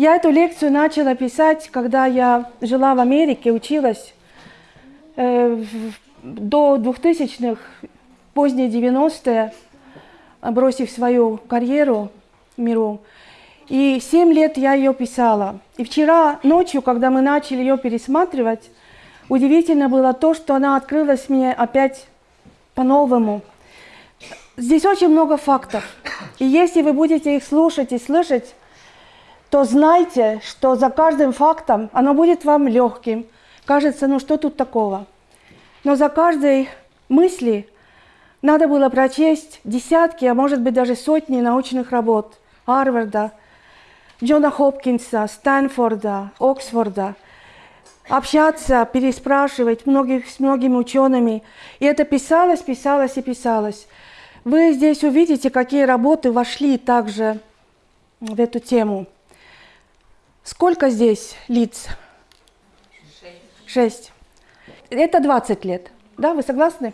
Я эту лекцию начала писать, когда я жила в Америке, училась э, до 2000-х, поздние 90-е, бросив свою карьеру миру. И семь лет я ее писала. И вчера ночью, когда мы начали ее пересматривать, удивительно было то, что она открылась мне опять по-новому. Здесь очень много фактов. И если вы будете их слушать и слышать, то знайте, что за каждым фактом оно будет вам легким. Кажется, ну что тут такого? Но за каждой мысли надо было прочесть десятки, а может быть даже сотни научных работ Гарварда, Джона Хопкинса, Стэнфорда, Оксфорда, общаться, переспрашивать многих, с многими учеными. И это писалось, писалось и писалось. Вы здесь увидите, какие работы вошли также в эту тему. Сколько здесь лиц? Шесть. Это 20 лет. Да, вы согласны?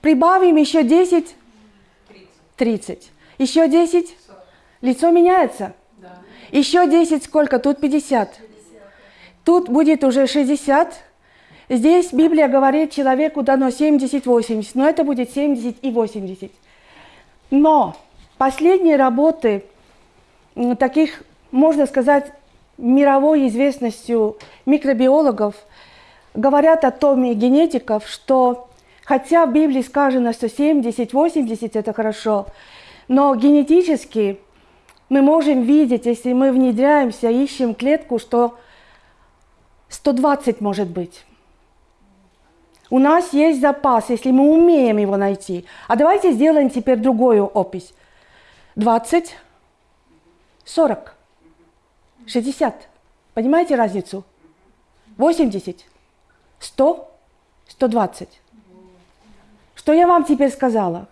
Прибавим еще 10? 30. Еще 10? Лицо меняется? Да. Еще 10 сколько? Тут 50. Тут будет уже 60. Здесь Библия говорит, человеку дано 70-80, но это будет 70 и 80. Но последние работы таких можно сказать, мировой известностью микробиологов, говорят о том и генетиков, что хотя в Библии сказано, что 70-80 это хорошо, но генетически мы можем видеть, если мы внедряемся, ищем клетку, что 120 может быть. У нас есть запас, если мы умеем его найти. А давайте сделаем теперь другую опись. 20, 40. 60. Понимаете разницу? 80, 100, 120. Что я вам теперь сказала?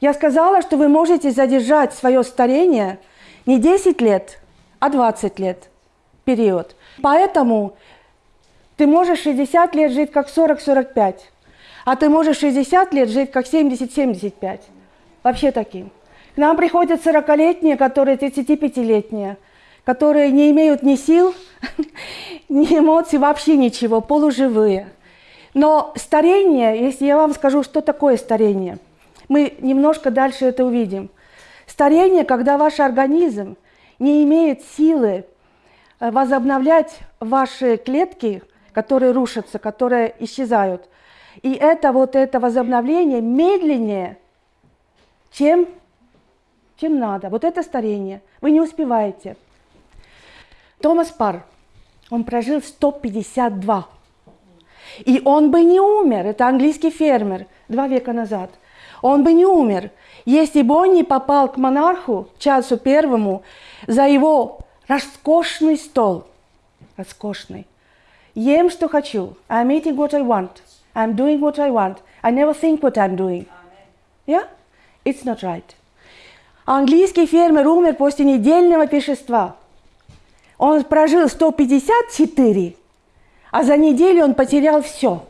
Я сказала, что вы можете задержать свое старение не 10 лет, а 20 лет период. Поэтому ты можешь 60 лет жить как 40-45, а ты можешь 60 лет жить как 70-75. Вообще таким. К нам приходят 40-летние, которые 35-летние – которые не имеют ни сил, ни эмоций, вообще ничего, полуживые. Но старение, если я вам скажу, что такое старение, мы немножко дальше это увидим. Старение, когда ваш организм не имеет силы э, возобновлять ваши клетки, которые рушатся, которые исчезают. И это вот это возобновление медленнее, чем, чем надо. Вот это старение. Вы не успеваете. Томас Пар, он прожил 152. И он бы не умер, это английский фермер, два века назад. Он бы не умер, если бы он не попал к монарху, Чарльзу Первому, за его роскошный стол. Роскошный. Ем, что хочу. I'm eating what I want. I'm doing what I want. I never think what I'm doing. Yeah? It's not right. Английский фермер умер после недельного пешества. Он прожил 154, а за неделю он потерял все.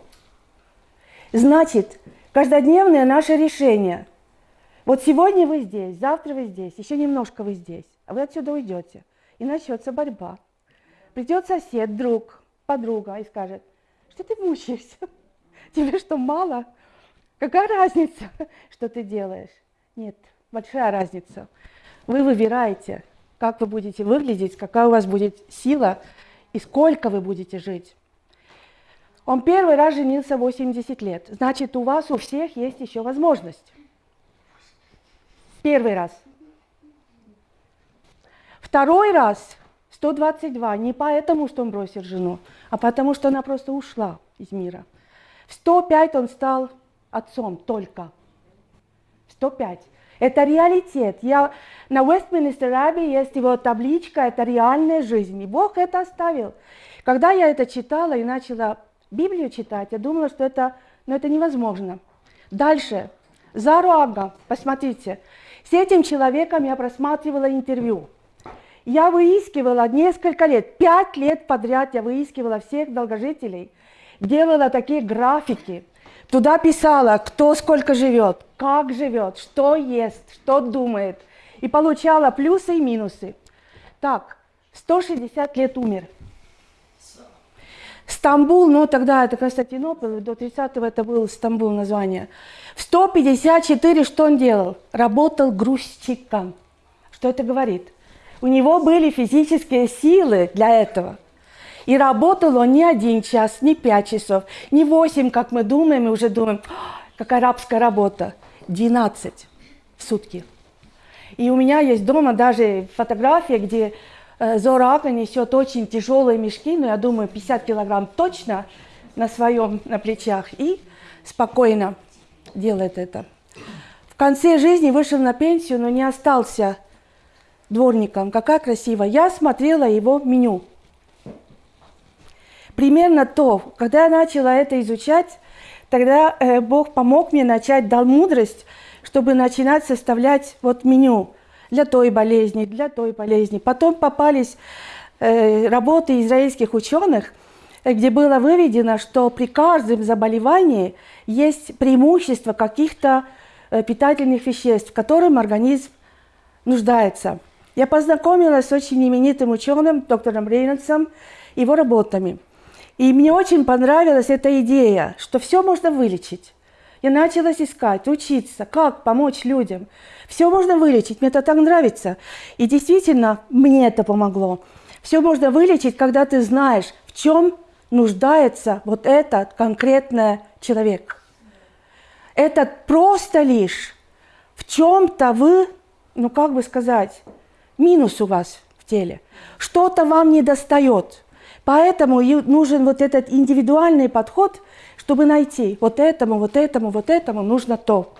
Значит, каждодневное наше решение. Вот сегодня вы здесь, завтра вы здесь, еще немножко вы здесь, а вы отсюда уйдете. И начнется борьба. Придет сосед, друг, подруга и скажет, что ты мучаешься? Тебе что, мало? Какая разница, что ты делаешь? Нет, большая разница. Вы выбираете, как вы будете выглядеть, какая у вас будет сила и сколько вы будете жить. Он первый раз женился 80 лет. Значит, у вас у всех есть еще возможность. Первый раз. Второй раз 122. Не поэтому, что он бросил жену, а потому, что она просто ушла из мира. В 105 он стал отцом только. 105. Это реалитет. Я, на Вестминстер Абби есть его табличка, это реальная жизнь. И Бог это оставил. Когда я это читала и начала Библию читать, я думала, что это, ну, это невозможно. Дальше. Заруага, посмотрите. С этим человеком я просматривала интервью. Я выискивала несколько лет, пять лет подряд я выискивала всех долгожителей, делала такие графики, Туда писала, кто сколько живет, как живет, что ест, что думает. И получала плюсы и минусы. Так, 160 лет умер. Стамбул, ну тогда это Константинополь, до 30-го это был Стамбул название. В 154 что он делал? Работал грузчиком. Что это говорит? У него были физические силы для этого. И работал он не один час, не пять часов, не восемь, как мы думаем, и уже думаем, какая рабская работа. 12 в сутки. И у меня есть дома даже фотография, где Э, Зорака несет очень тяжелые мешки, но я думаю, 50 килограмм точно на своем, на плечах, и спокойно делает это. В конце жизни вышел на пенсию, но не остался дворником. Какая красиво. Я смотрела его меню. Примерно то, когда я начала это изучать, тогда э, Бог помог мне начать, дал мудрость, чтобы начинать составлять вот меню для той болезни, для той болезни. Потом попались э, работы израильских ученых, где было выведено, что при каждом заболевании есть преимущество каких-то э, питательных веществ, которым организм нуждается. Я познакомилась с очень именитым ученым, доктором Рейнольдсом, его работами. И мне очень понравилась эта идея, что все можно вылечить. Я начала искать, учиться, как помочь людям. Все можно вылечить, мне это так нравится. И действительно, мне это помогло. Все можно вылечить, когда ты знаешь, в чем нуждается вот этот конкретный человек. Это просто лишь в чем-то вы, ну как бы сказать, минус у вас в теле. Что-то вам не достает. Поэтому нужен вот этот индивидуальный подход – чтобы найти вот этому, вот этому, вот этому нужно то.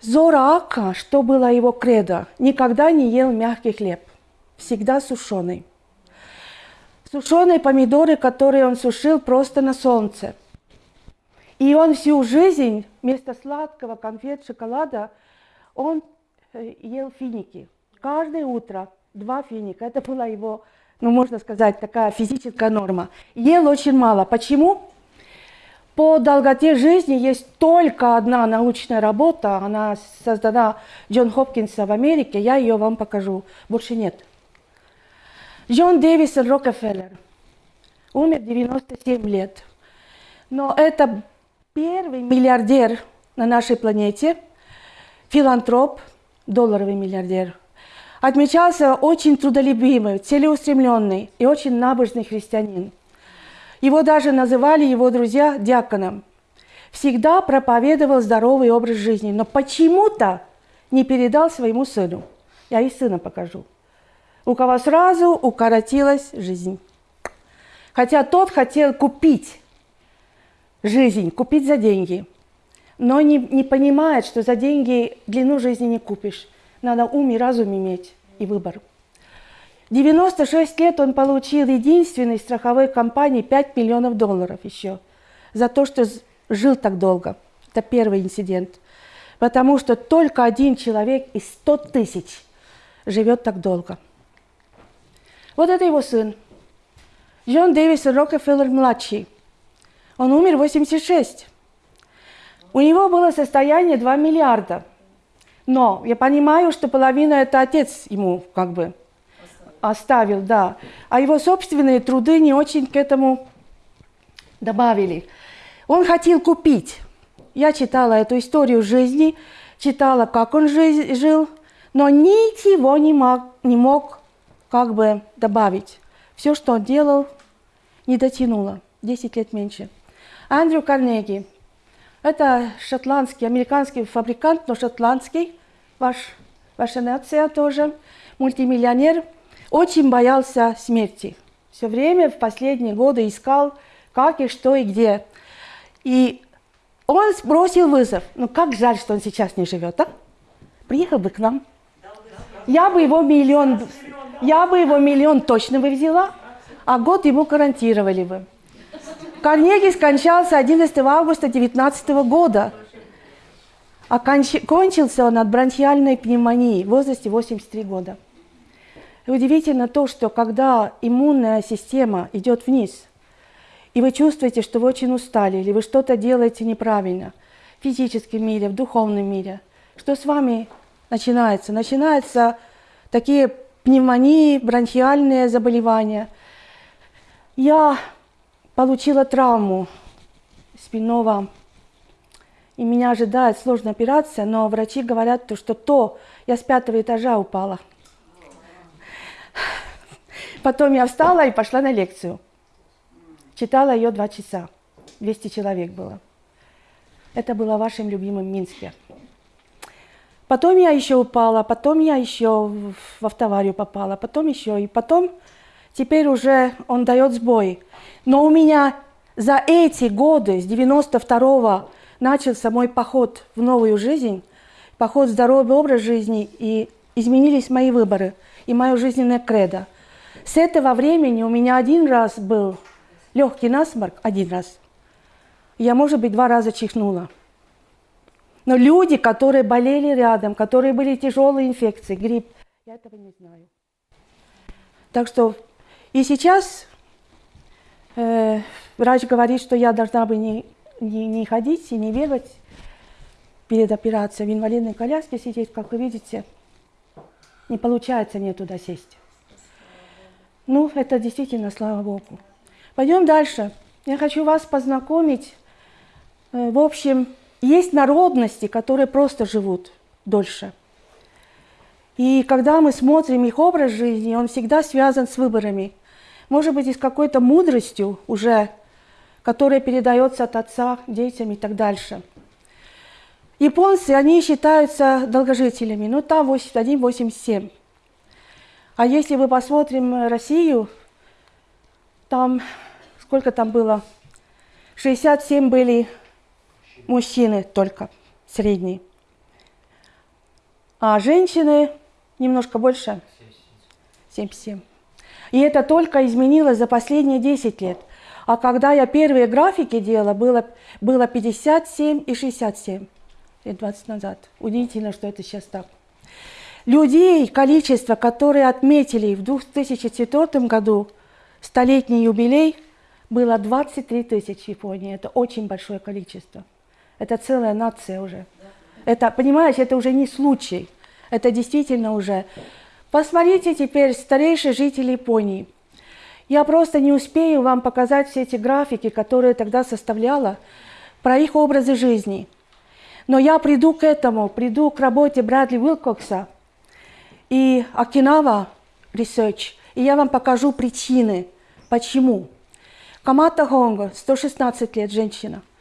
Зораака, что было его кредо, никогда не ел мягкий хлеб, всегда сушеный. Сушеные помидоры, которые он сушил просто на солнце. И он всю жизнь вместо сладкого конфет, шоколада, он э, ел финики. Каждое утро два финика. Это была его, ну можно сказать, такая физическая норма. Ел очень мало. Почему? По долготе жизни есть только одна научная работа, она создана Джон Хопкинса в Америке, я ее вам покажу, больше нет. Джон Дэвисон Рокфеллер умер 97 лет, но это первый миллиардер на нашей планете, филантроп, долларовый миллиардер. Отмечался очень трудолюбивый, целеустремленный и очень набожный христианин – его даже называли его друзья диаконом. Всегда проповедовал здоровый образ жизни, но почему-то не передал своему сыну. Я и сына покажу. У кого сразу укоротилась жизнь. Хотя тот хотел купить жизнь, купить за деньги, но не, не понимает, что за деньги длину жизни не купишь. Надо ум и разум иметь и выбор. 96 лет он получил единственной страховой компании 5 миллионов долларов еще за то, что жил так долго. Это первый инцидент. Потому что только один человек из 100 тысяч живет так долго. Вот это его сын. Джон Дэвисон Рокфеллер-младший. Он умер в 86. У него было состояние 2 миллиарда. Но я понимаю, что половина это отец ему как бы оставил, да. А его собственные труды не очень к этому добавили. Он хотел купить. Я читала эту историю жизни, читала, как он жил, но ничего не мог, не мог как бы добавить. Все, что он делал, не дотянуло. 10 лет меньше. Андрю Карнеги. Это шотландский, американский фабрикант, но шотландский. Ваш, ваша нация тоже. Мультимиллионер – очень боялся смерти. Все время в последние годы искал, как и что и где. И он бросил вызов. Ну как жаль, что он сейчас не живет, а? Приехал бы к нам. Я бы его миллион, я бы его миллион точно бы взяла, а год ему гарантировали бы. Карнеги скончался 11 августа 19 года. А кончился он от бронхиальной пневмонии в возрасте 83 года. И удивительно то, что когда иммунная система идет вниз, и вы чувствуете, что вы очень устали, или вы что-то делаете неправильно в физическом мире, в духовном мире, что с вами начинается? Начинаются такие пневмонии, бронхиальные заболевания. Я получила травму спинного, и меня ожидает сложная операция, но врачи говорят, что то, я с пятого этажа упала. Потом я встала и пошла на лекцию. Читала ее два часа. 200 человек было. Это было в вашем любимом Минске. Потом я еще упала, потом я еще в автоварию попала, потом еще. И потом теперь уже он дает сбой. Но у меня за эти годы, с 92-го, начался мой поход в новую жизнь, поход в здоровый образ жизни, и изменились мои выборы и мое жизненное кредо. С этого времени у меня один раз был легкий насморк, один раз. Я, может быть, два раза чихнула. Но люди, которые болели рядом, которые были тяжелые инфекции, грипп, я этого не знаю. Так что и сейчас э, врач говорит, что я должна бы не, не, не ходить и не бегать перед операцией в инвалидной коляске сидеть, как вы видите. Не получается мне туда сесть. Ну, это действительно слава Богу. Пойдем дальше. Я хочу вас познакомить. Э, в общем, есть народности, которые просто живут дольше. И когда мы смотрим их образ жизни, он всегда связан с выборами. Может быть, и с какой-то мудростью уже, которая передается от отца детям и так дальше. Японцы, они считаются долгожителями, ну там 81-87. А если мы посмотрим Россию, там, сколько там было? 67 были мужчины только, средний. А женщины немножко больше, 77. И это только изменилось за последние 10 лет. А когда я первые графики делала, было, было 57 и 67 лет 20 назад. Удивительно, что это сейчас так. Людей, количество, которые отметили в 2004 году столетний юбилей, было 23 тысячи в Японии. Это очень большое количество. Это целая нация уже. Это, понимаешь, это уже не случай. Это действительно уже... Посмотрите теперь старейшие жители Японии. Я просто не успею вам показать все эти графики, которые тогда составляла, про их образы жизни. Но я приду к этому, приду к работе Брэдли Уилкокса и Окинава Research, и я вам покажу причины, почему. Камата Хонго, 116 лет, женщина –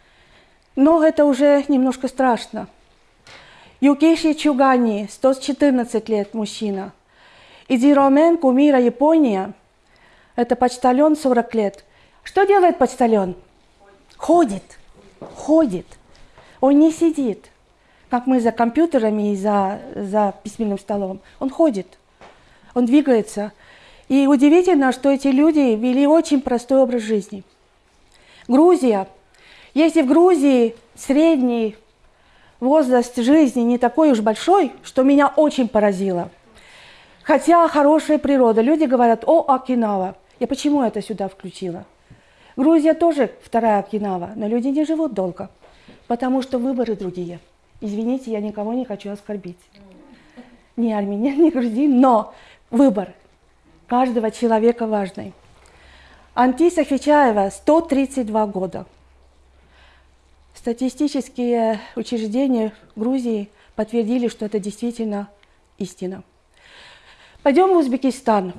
но это уже немножко страшно. Юкиши Чугани, 114 лет, мужчина. Идиромен, кумира Япония, это почтальон 40 лет. Что делает почтальон? Ходит, ходит. Он не сидит, как мы за компьютерами и за, за письменным столом. Он ходит, он двигается. И удивительно, что эти люди вели очень простой образ жизни. Грузия – если в Грузии средний возраст жизни не такой уж большой, что меня очень поразило. Хотя хорошая природа. Люди говорят, о, Окинава. Я почему это сюда включила? Грузия тоже вторая Окинава, но люди не живут долго, потому что выборы другие. Извините, я никого не хочу оскорбить. Ни армянин, ни грузин, но выбор каждого человека важный. Антиса Хичаева 132 года. Статистические учреждения Грузии подтвердили, что это действительно истина. Пойдем в Узбекистан.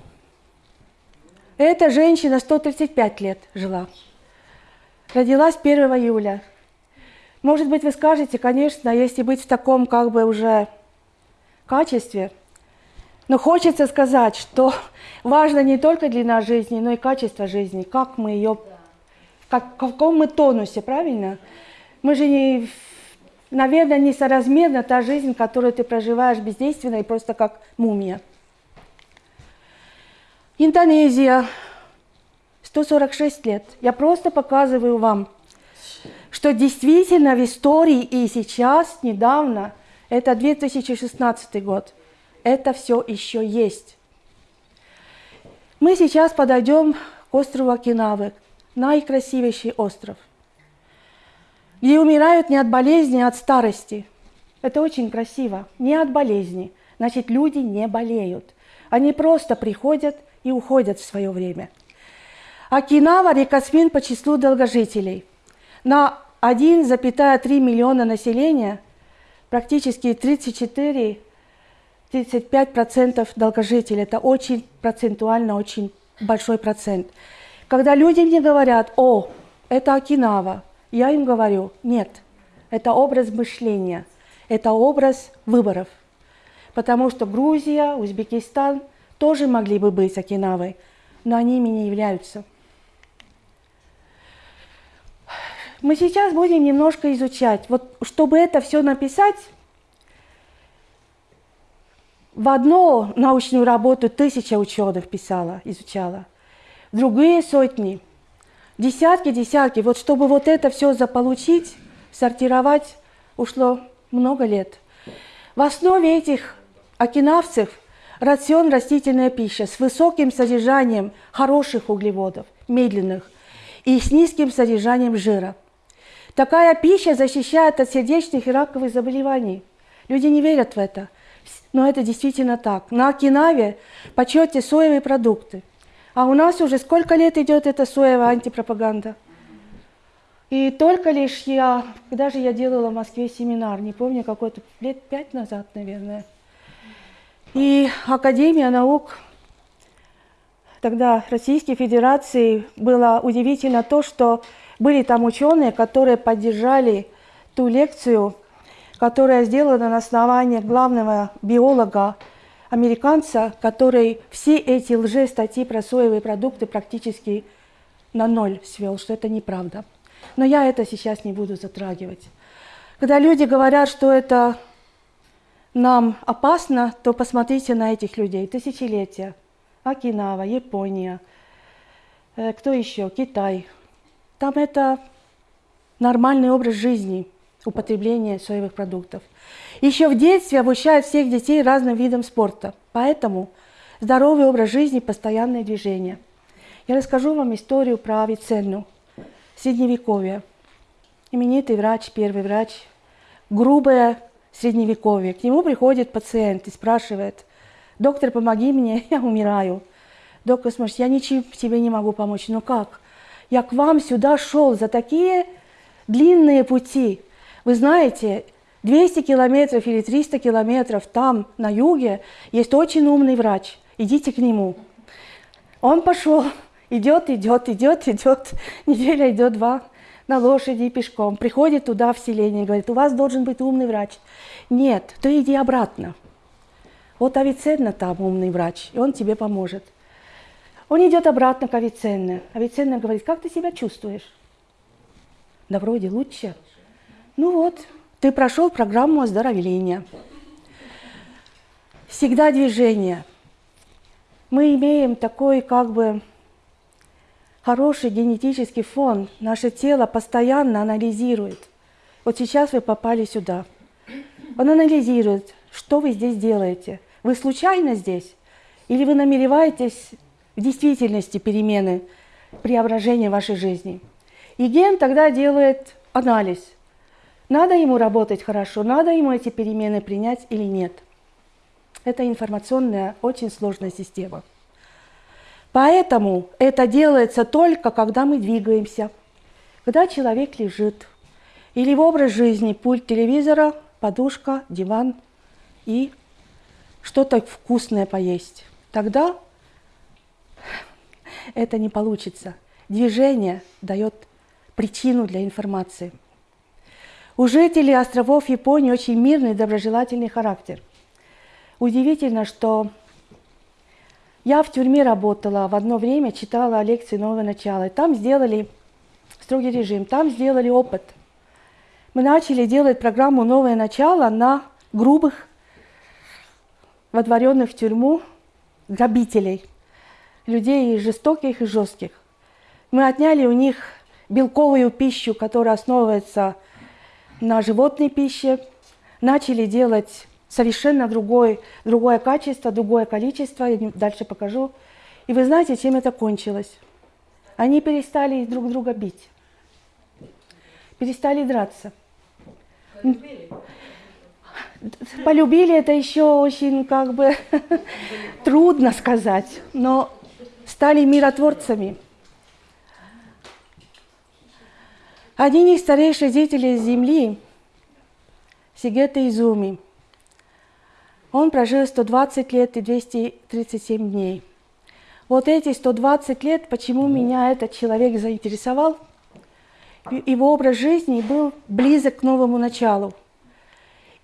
Эта женщина 135 лет жила. Родилась 1 июля. Может быть, вы скажете, конечно, если быть в таком как бы уже качестве, но хочется сказать, что важно не только длина жизни, но и качество жизни, как мы ее, как, в каком мы тонусе, правильно? Мы же, не, наверное, несоразмерна та жизнь, которую ты проживаешь бездейственно и просто как мумия. Индонезия, 146 лет. Я просто показываю вам, что действительно в истории и сейчас, недавно, это 2016 год, это все еще есть. Мы сейчас подойдем к острову Окинавы, наикрасивейший остров – где умирают не от болезни, а от старости. Это очень красиво. Не от болезни. Значит, люди не болеют. Они просто приходят и уходят в свое время. Окинава – рекосмин по числу долгожителей. На 1,3 миллиона населения практически 34-35% долгожителей. Это очень процентуально, очень большой процент. Когда люди мне говорят, о, это Окинава, я им говорю, нет, это образ мышления, это образ выборов. Потому что Грузия, Узбекистан тоже могли бы быть Окинавой, но они ими не являются. Мы сейчас будем немножко изучать. Вот чтобы это все написать, в одну научную работу тысяча ученых писала, изучала, другие сотни, десятки, десятки. Вот чтобы вот это все заполучить, сортировать, ушло много лет. В основе этих окинавцев рацион растительная пища с высоким содержанием хороших углеводов, медленных, и с низким содержанием жира – Такая пища защищает от сердечных и раковых заболеваний. Люди не верят в это, но это действительно так. На Окинаве почете соевые продукты. А у нас уже сколько лет идет эта соевая антипропаганда? И только лишь я, когда же я делала в Москве семинар, не помню, какой-то лет пять назад, наверное. И Академия наук тогда Российской Федерации было удивительно то, что были там ученые, которые поддержали ту лекцию, которая сделана на основании главного биолога, американца, который все эти лже-статьи про соевые продукты практически на ноль свел, что это неправда. Но я это сейчас не буду затрагивать. Когда люди говорят, что это нам опасно, то посмотрите на этих людей. Тысячелетия. Окинава, Япония, э, кто еще? Китай – там это нормальный образ жизни, употребление соевых продуктов. Еще в детстве обучают всех детей разным видам спорта. Поэтому здоровый образ жизни, постоянное движение. Я расскажу вам историю про Авиценну, средневековье. Именитый врач, первый врач, грубое средневековье. К нему приходит пациент и спрашивает, доктор, помоги мне, я умираю. Доктор смотрит, я ничем тебе не могу помочь. Ну как? я к вам сюда шел за такие длинные пути. Вы знаете, 200 километров или 300 километров там, на юге, есть очень умный врач. Идите к нему. Он пошел, идет, идет, идет, идет. Неделя идет два на лошади и пешком. Приходит туда в селение и говорит, у вас должен быть умный врач. Нет, ты иди обратно. Вот Авиценна там умный врач, и он тебе поможет. Он идет обратно к Авиценне. Авиценна говорит, как ты себя чувствуешь? Да вроде лучше. Ну вот, ты прошел программу оздоровления. Всегда движение. Мы имеем такой как бы хороший генетический фон. Наше тело постоянно анализирует. Вот сейчас вы попали сюда. Он анализирует, что вы здесь делаете. Вы случайно здесь? Или вы намереваетесь в действительности перемены, преображения вашей жизни. И ген тогда делает анализ. Надо ему работать хорошо, надо ему эти перемены принять или нет. Это информационная, очень сложная система. Поэтому это делается только, когда мы двигаемся. Когда человек лежит, или в образ жизни пульт телевизора, подушка, диван и что-то вкусное поесть. Тогда это не получится. Движение дает причину для информации. У жителей островов Японии очень мирный и доброжелательный характер. Удивительно, что я в тюрьме работала, в одно время читала лекции «Новое начало». Там сделали строгий режим, там сделали опыт. Мы начали делать программу «Новое начало» на грубых, водворенных в тюрьму грабителей – людей жестоких и жестких. Мы отняли у них белковую пищу, которая основывается на животной пище, начали делать совершенно другой, другое качество, другое количество, я дальше покажу. И вы знаете, чем это кончилось? Они перестали друг друга бить, перестали драться. полюбили это еще очень как бы трудно сказать, но стали миротворцами. Один из старейших жителей Земли, Сигета Изуми, он прожил 120 лет и 237 дней. Вот эти 120 лет, почему меня этот человек заинтересовал, его образ жизни был близок к новому началу.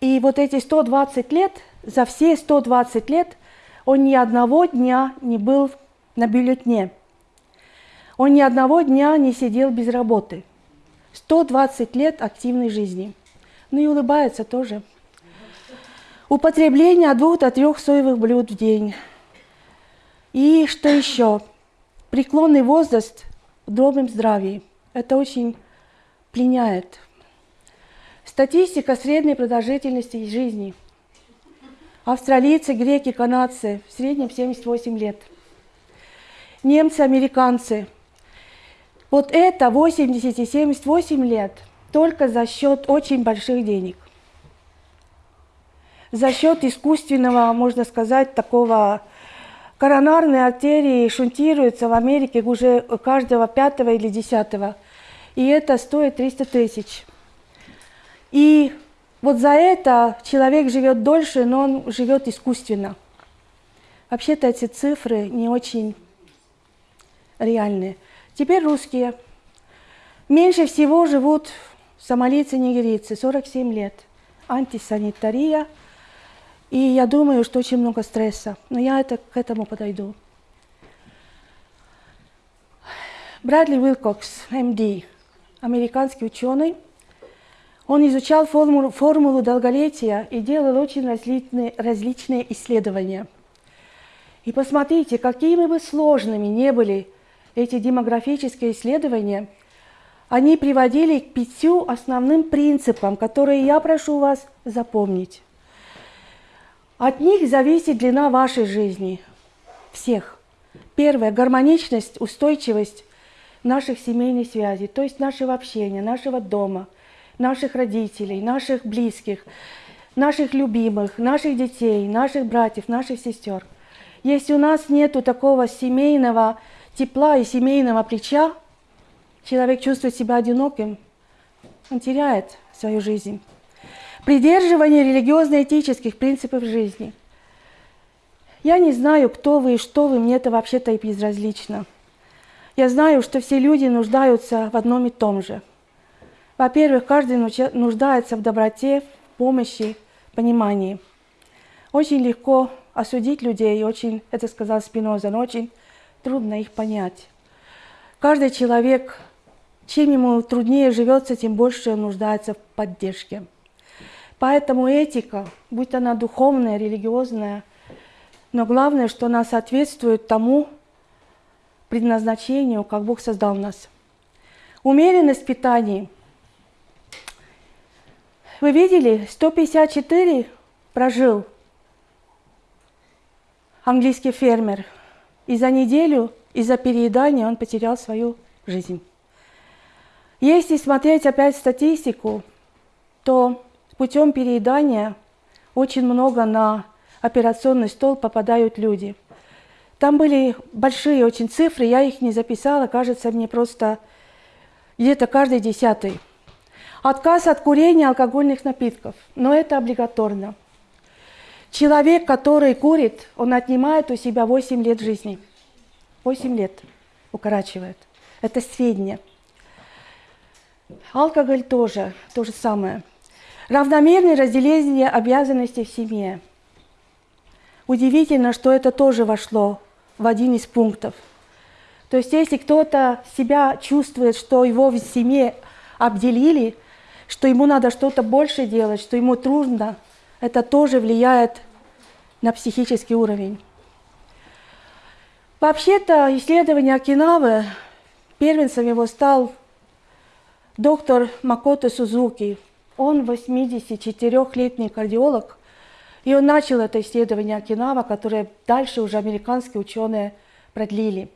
И вот эти 120 лет, за все 120 лет, он ни одного дня не был на бюллетне. Он ни одного дня не сидел без работы. 120 лет активной жизни. Ну и улыбается тоже. Употребление от двух до трех соевых блюд в день. И что еще? Преклонный возраст в добром здравии. Это очень пленяет. Статистика средней продолжительности жизни. Австралийцы, греки, канадцы в среднем 78 лет. Немцы, американцы. Вот это 80 и 78 лет только за счет очень больших денег. За счет искусственного, можно сказать, такого коронарной артерии шунтируются в Америке уже каждого пятого или десятого. И это стоит 300 тысяч. И вот за это человек живет дольше, но он живет искусственно. Вообще-то эти цифры не очень реальные. Теперь русские. Меньше всего живут сомалийцы, нигерийцы, 47 лет. Антисанитария. И я думаю, что очень много стресса. Но я это, к этому подойду. Брэдли Уилкокс, МД, американский ученый – он изучал формулу, формулу долголетия и делал очень различные, различные исследования. И посмотрите, какими бы сложными не были эти демографические исследования, они приводили к пятью основным принципам, которые я прошу вас запомнить. От них зависит длина вашей жизни, всех. Первое – гармоничность, устойчивость наших семейных связей, то есть нашего общения, нашего дома – наших родителей, наших близких, наших любимых, наших детей, наших братьев, наших сестер. Если у нас нет такого семейного тепла и семейного плеча, человек чувствует себя одиноким, он теряет свою жизнь. Придерживание религиозно-этических принципов жизни. Я не знаю, кто вы и что вы, мне это вообще-то и безразлично. Я знаю, что все люди нуждаются в одном и том же – во-первых, каждый нуждается в доброте, в помощи, понимании. Очень легко осудить людей, очень, это сказал Спиноза, но очень трудно их понять. Каждый человек, чем ему труднее живется, тем больше он нуждается в поддержке. Поэтому этика, будь она духовная, религиозная, но главное, что она соответствует тому предназначению, как Бог создал нас. Умеренность питания – вы видели, 154 прожил английский фермер. И за неделю из-за переедания он потерял свою жизнь. Если смотреть опять статистику, то путем переедания очень много на операционный стол попадают люди. Там были большие очень цифры, я их не записала, кажется мне просто где-то каждый десятый. Отказ от курения алкогольных напитков, но это облигаторно. Человек, который курит, он отнимает у себя 8 лет жизни. 8 лет укорачивает. Это сведения. Алкоголь тоже, то же самое. Равномерное разделение обязанностей в семье. Удивительно, что это тоже вошло в один из пунктов. То есть если кто-то себя чувствует, что его в семье обделили – что ему надо что-то больше делать, что ему трудно, это тоже влияет на психический уровень. Вообще-то исследование Окинавы, первенцем его стал доктор Макото Сузуки. Он 84-летний кардиолог, и он начал это исследование Окинава, которое дальше уже американские ученые продлили.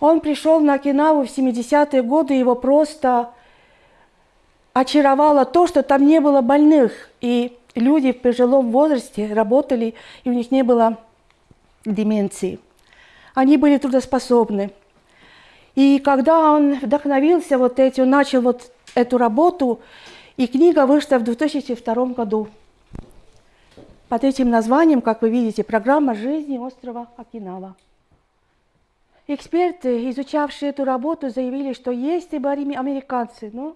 Он пришел на Окинаву в 70-е годы, его просто очаровало то, что там не было больных. И люди в пожилом возрасте работали, и у них не было деменции. Они были трудоспособны. И когда он вдохновился вот этим, начал вот эту работу, и книга вышла в 2002 году. Под этим названием, как вы видите, «Программа жизни острова Окинава». Эксперты, изучавшие эту работу, заявили, что если бы американцы, ну,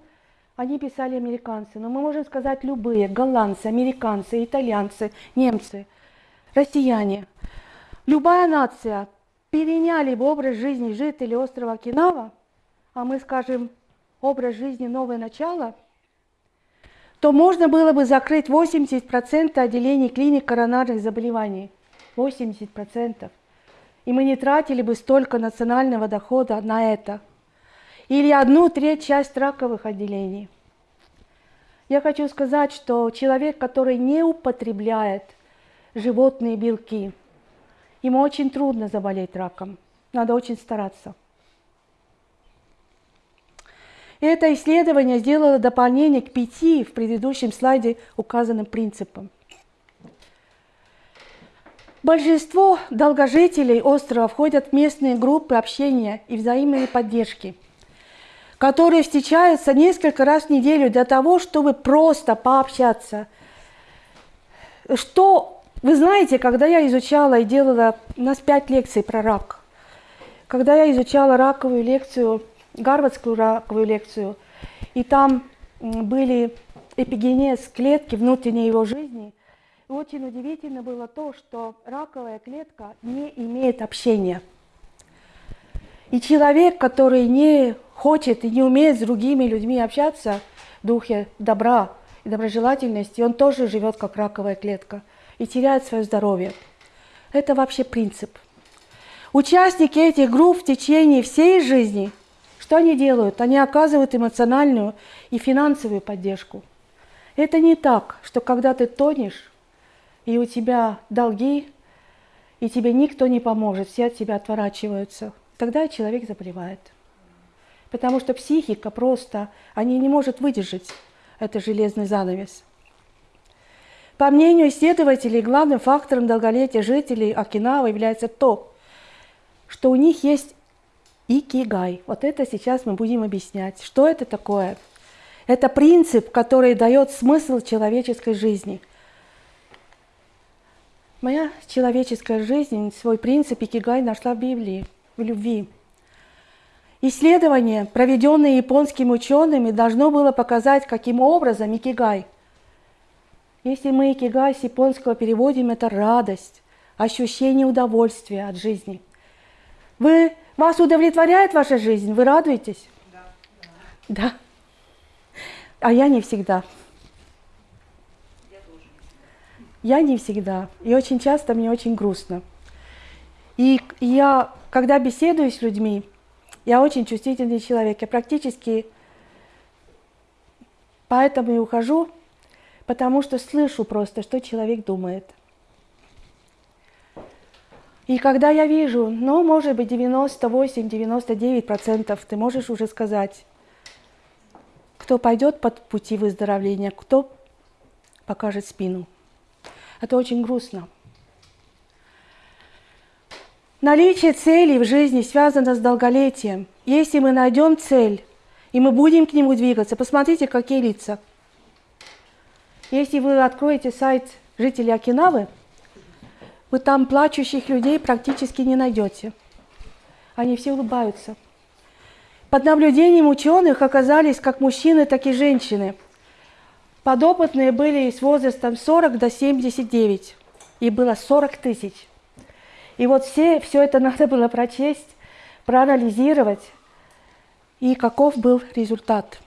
они писали американцы, но мы можем сказать любые, голландцы, американцы, итальянцы, немцы, россияне, любая нация переняли бы образ жизни жителей острова Окинава, а мы скажем образ жизни «Новое начало», то можно было бы закрыть 80% отделений клиник коронарных заболеваний. 80% и мы не тратили бы столько национального дохода на это. Или одну треть часть раковых отделений. Я хочу сказать, что человек, который не употребляет животные белки, ему очень трудно заболеть раком. Надо очень стараться. Это исследование сделало дополнение к пяти в предыдущем слайде указанным принципам. Большинство долгожителей острова входят в местные группы общения и взаимной поддержки, которые встречаются несколько раз в неделю для того, чтобы просто пообщаться. Что вы знаете, когда я изучала и делала, у нас пять лекций про рак, когда я изучала раковую лекцию, гарвардскую раковую лекцию, и там были эпигенез клетки внутренней его жизни – очень удивительно было то, что раковая клетка не имеет общения. И человек, который не хочет и не умеет с другими людьми общаться в духе добра и доброжелательности, он тоже живет как раковая клетка и теряет свое здоровье. Это вообще принцип. Участники этих групп в течение всей жизни, что они делают? Они оказывают эмоциональную и финансовую поддержку. Это не так, что когда ты тонешь, и у тебя долги, и тебе никто не поможет, все от тебя отворачиваются, тогда человек заболевает. Потому что психика просто, они не может выдержать этот железный занавес. По мнению исследователей, главным фактором долголетия жителей Окинава является то, что у них есть икигай. Вот это сейчас мы будем объяснять. Что это такое? Это принцип, который дает смысл человеческой жизни – Моя человеческая жизнь, свой принцип Икигай нашла в Библии, в любви. Исследование, проведенное японскими учеными, должно было показать, каким образом Икигай. Если мы Икигай с японского переводим, это радость, ощущение удовольствия от жизни. Вы, вас удовлетворяет ваша жизнь? Вы радуетесь? Да. Да. А я не всегда. Я не всегда. И очень часто мне очень грустно. И я, когда беседую с людьми, я очень чувствительный человек. Я практически поэтому и ухожу, потому что слышу просто, что человек думает. И когда я вижу, ну, может быть, 98-99% ты можешь уже сказать, кто пойдет под пути выздоровления, кто покажет спину. Это очень грустно. Наличие целей в жизни связано с долголетием. Если мы найдем цель, и мы будем к нему двигаться, посмотрите, какие лица. Если вы откроете сайт жителей Окинавы, вы там плачущих людей практически не найдете. Они все улыбаются. Под наблюдением ученых оказались как мужчины, так и женщины – Подопытные были с возрастом 40 до 79, и было 40 тысяч. И вот все, все это надо было прочесть, проанализировать, и каков был результат.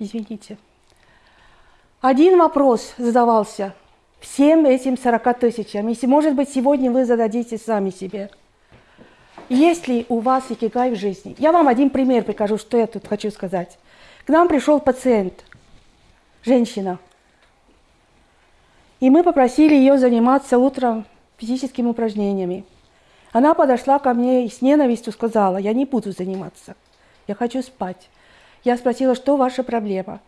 Извините. Один вопрос задавался всем этим 40 тысячам. Если, может быть, сегодня вы зададите сами себе. Есть ли у вас икигай в жизни? Я вам один пример покажу, что я тут хочу сказать. К нам пришел пациент, женщина. И мы попросили ее заниматься утром физическими упражнениями. Она подошла ко мне и с ненавистью сказала, я не буду заниматься, я хочу спать. Я спросила, что ваша проблема?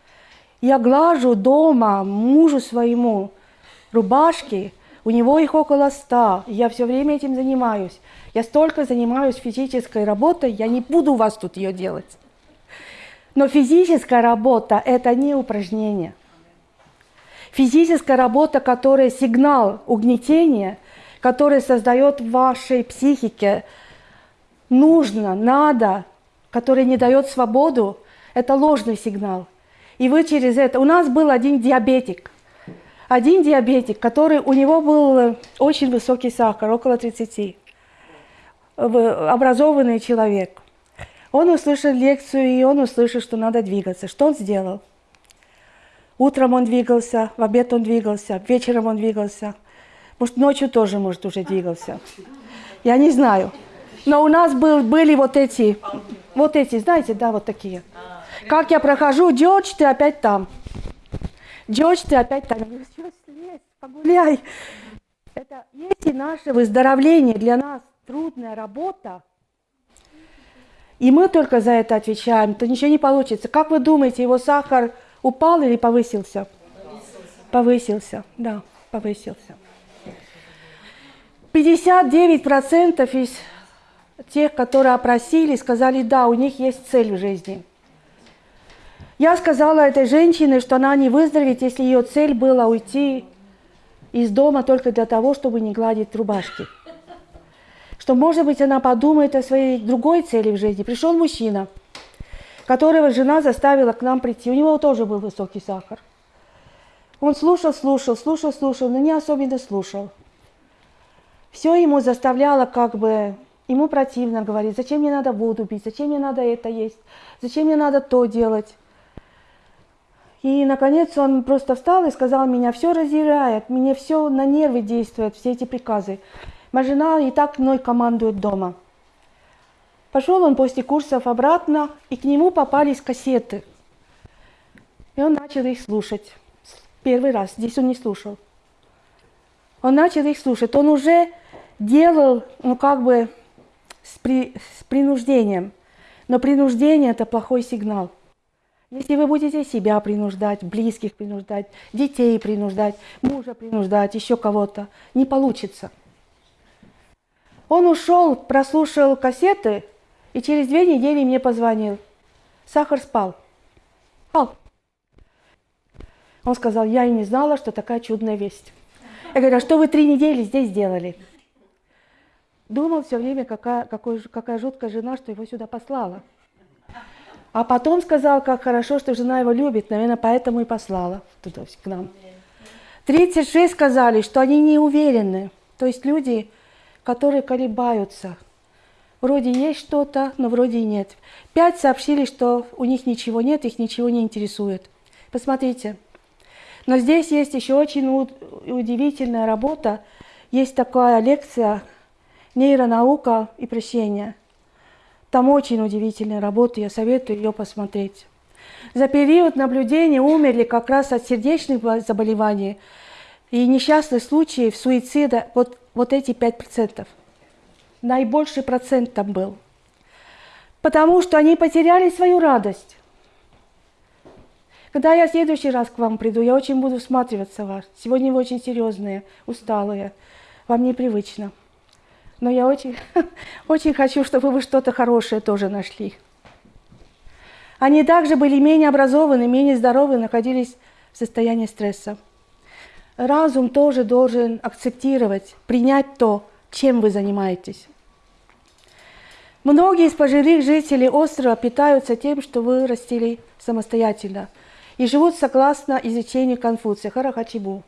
Я глажу дома мужу своему рубашки, у него их около ста. Я все время этим занимаюсь. Я столько занимаюсь физической работой, я не буду у вас тут ее делать. Но физическая работа – это не упражнение. Физическая работа, которая сигнал угнетения, который создает в вашей психике нужно, надо, который не дает свободу, это ложный сигнал. И вы через это... У нас был один диабетик. Один диабетик, который... У него был очень высокий сахар, около 30. Образованный человек. Он услышал лекцию, и он услышал, что надо двигаться. Что он сделал? Утром он двигался, в обед он двигался, вечером он двигался. Может, ночью тоже, может, уже двигался. Я не знаю. Но у нас был, были вот эти, вот эти, знаете, да, вот такие. Как я прохожу, Джордж, ты опять там. Джордж, ты опять там. Что слезь, погуляй. Это если наше выздоровление для нас трудная работа, и мы только за это отвечаем, то ничего не получится. Как вы думаете, его сахар упал или повысился? Повысился, повысился да, повысился. 59% из тех, которые опросили, сказали, да, у них есть цель в жизни. Я сказала этой женщине, что она не выздоровеет, если ее цель была уйти из дома только для того, чтобы не гладить рубашки. Что, может быть, она подумает о своей другой цели в жизни. Пришел мужчина, которого жена заставила к нам прийти. У него тоже был высокий сахар. Он слушал, слушал, слушал, слушал, но не особенно слушал. Все ему заставляло как бы Ему противно говорить, зачем мне надо воду пить, зачем мне надо это есть, зачем мне надо то делать. И, наконец, он просто встал и сказал, меня все раздирает, мне все на нервы действует, все эти приказы. Моя жена и так мной командует дома. Пошел он после курсов обратно, и к нему попались кассеты. И он начал их слушать. Первый раз, здесь он не слушал. Он начал их слушать. Он уже делал, ну как бы, с, при, с принуждением. Но принуждение – это плохой сигнал. Если вы будете себя принуждать, близких принуждать, детей принуждать, мужа принуждать, еще кого-то, не получится. Он ушел, прослушал кассеты, и через две недели мне позвонил. Сахар спал. Спал. Он сказал, я и не знала, что такая чудная весть. Я говорю, а что вы три недели здесь делали? Думал все время, какая, какой, какая жуткая жена, что его сюда послала. А потом сказал, как хорошо, что жена его любит, наверное, поэтому и послала туда, к нам. 36 сказали, что они не уверены. То есть люди, которые колебаются. Вроде есть что-то, но вроде и нет. Пять сообщили, что у них ничего нет, их ничего не интересует. Посмотрите. Но здесь есть еще очень удивительная работа. Есть такая лекция нейронаука и прощение. Там очень удивительная работа, я советую ее посмотреть. За период наблюдения умерли как раз от сердечных заболеваний и несчастных случаев суицида вот, вот эти 5%. Наибольший процент там был. Потому что они потеряли свою радость. Когда я в следующий раз к вам приду, я очень буду всматриваться в вас. Сегодня вы очень серьезные, усталые. Вам непривычно. Но я очень, очень хочу, чтобы вы что-то хорошее тоже нашли. Они также были менее образованы, менее здоровы, находились в состоянии стресса. Разум тоже должен акцептировать, принять то, чем вы занимаетесь. Многие из пожилых жителей острова питаются тем, что вырастили самостоятельно и живут согласно изучению Конфуция, Харахачибу.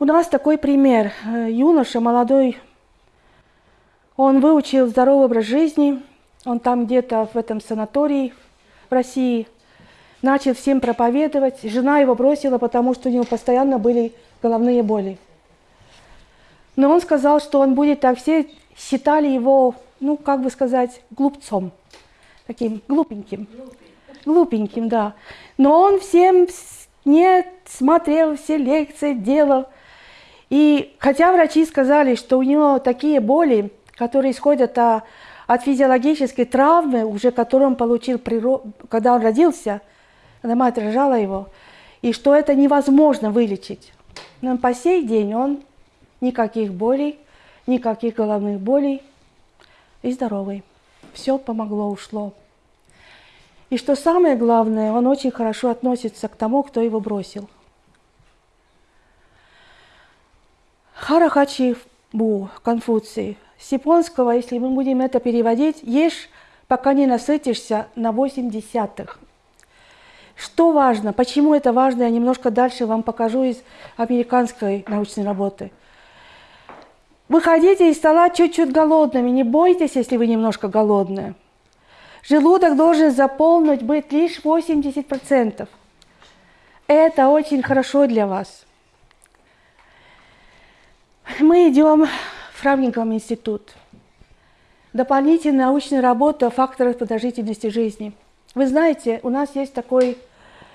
У нас такой пример. Э, юноша молодой, он выучил здоровый образ жизни, он там где-то в этом санатории в России, начал всем проповедовать. Жена его бросила, потому что у него постоянно были головные боли. Но он сказал, что он будет так. Все считали его, ну, как бы сказать, глупцом. Таким глупеньким. Глупеньким, да. Но он всем не смотрел все лекции, делал. И хотя врачи сказали, что у него такие боли, которые исходят а, от физиологической травмы, уже которую он получил, когда он родился, когда мать рожала его, и что это невозможно вылечить. Но по сей день он никаких болей, никаких головных болей и здоровый. Все помогло, ушло. И что самое главное, он очень хорошо относится к тому, кто его бросил. Харахачи Бу, Конфуций. С японского, если мы будем это переводить, ешь, пока не насытишься на 8 десятых. Что важно? Почему это важно? Я немножко дальше вам покажу из американской научной работы. Выходите из стола чуть-чуть голодными. Не бойтесь, если вы немножко голодные. Желудок должен заполнить быть лишь 80%. Это очень хорошо для вас. Мы идем в Фрамнингом институт. Дополнительная научная работа о факторах продолжительности жизни. Вы знаете, у нас есть такой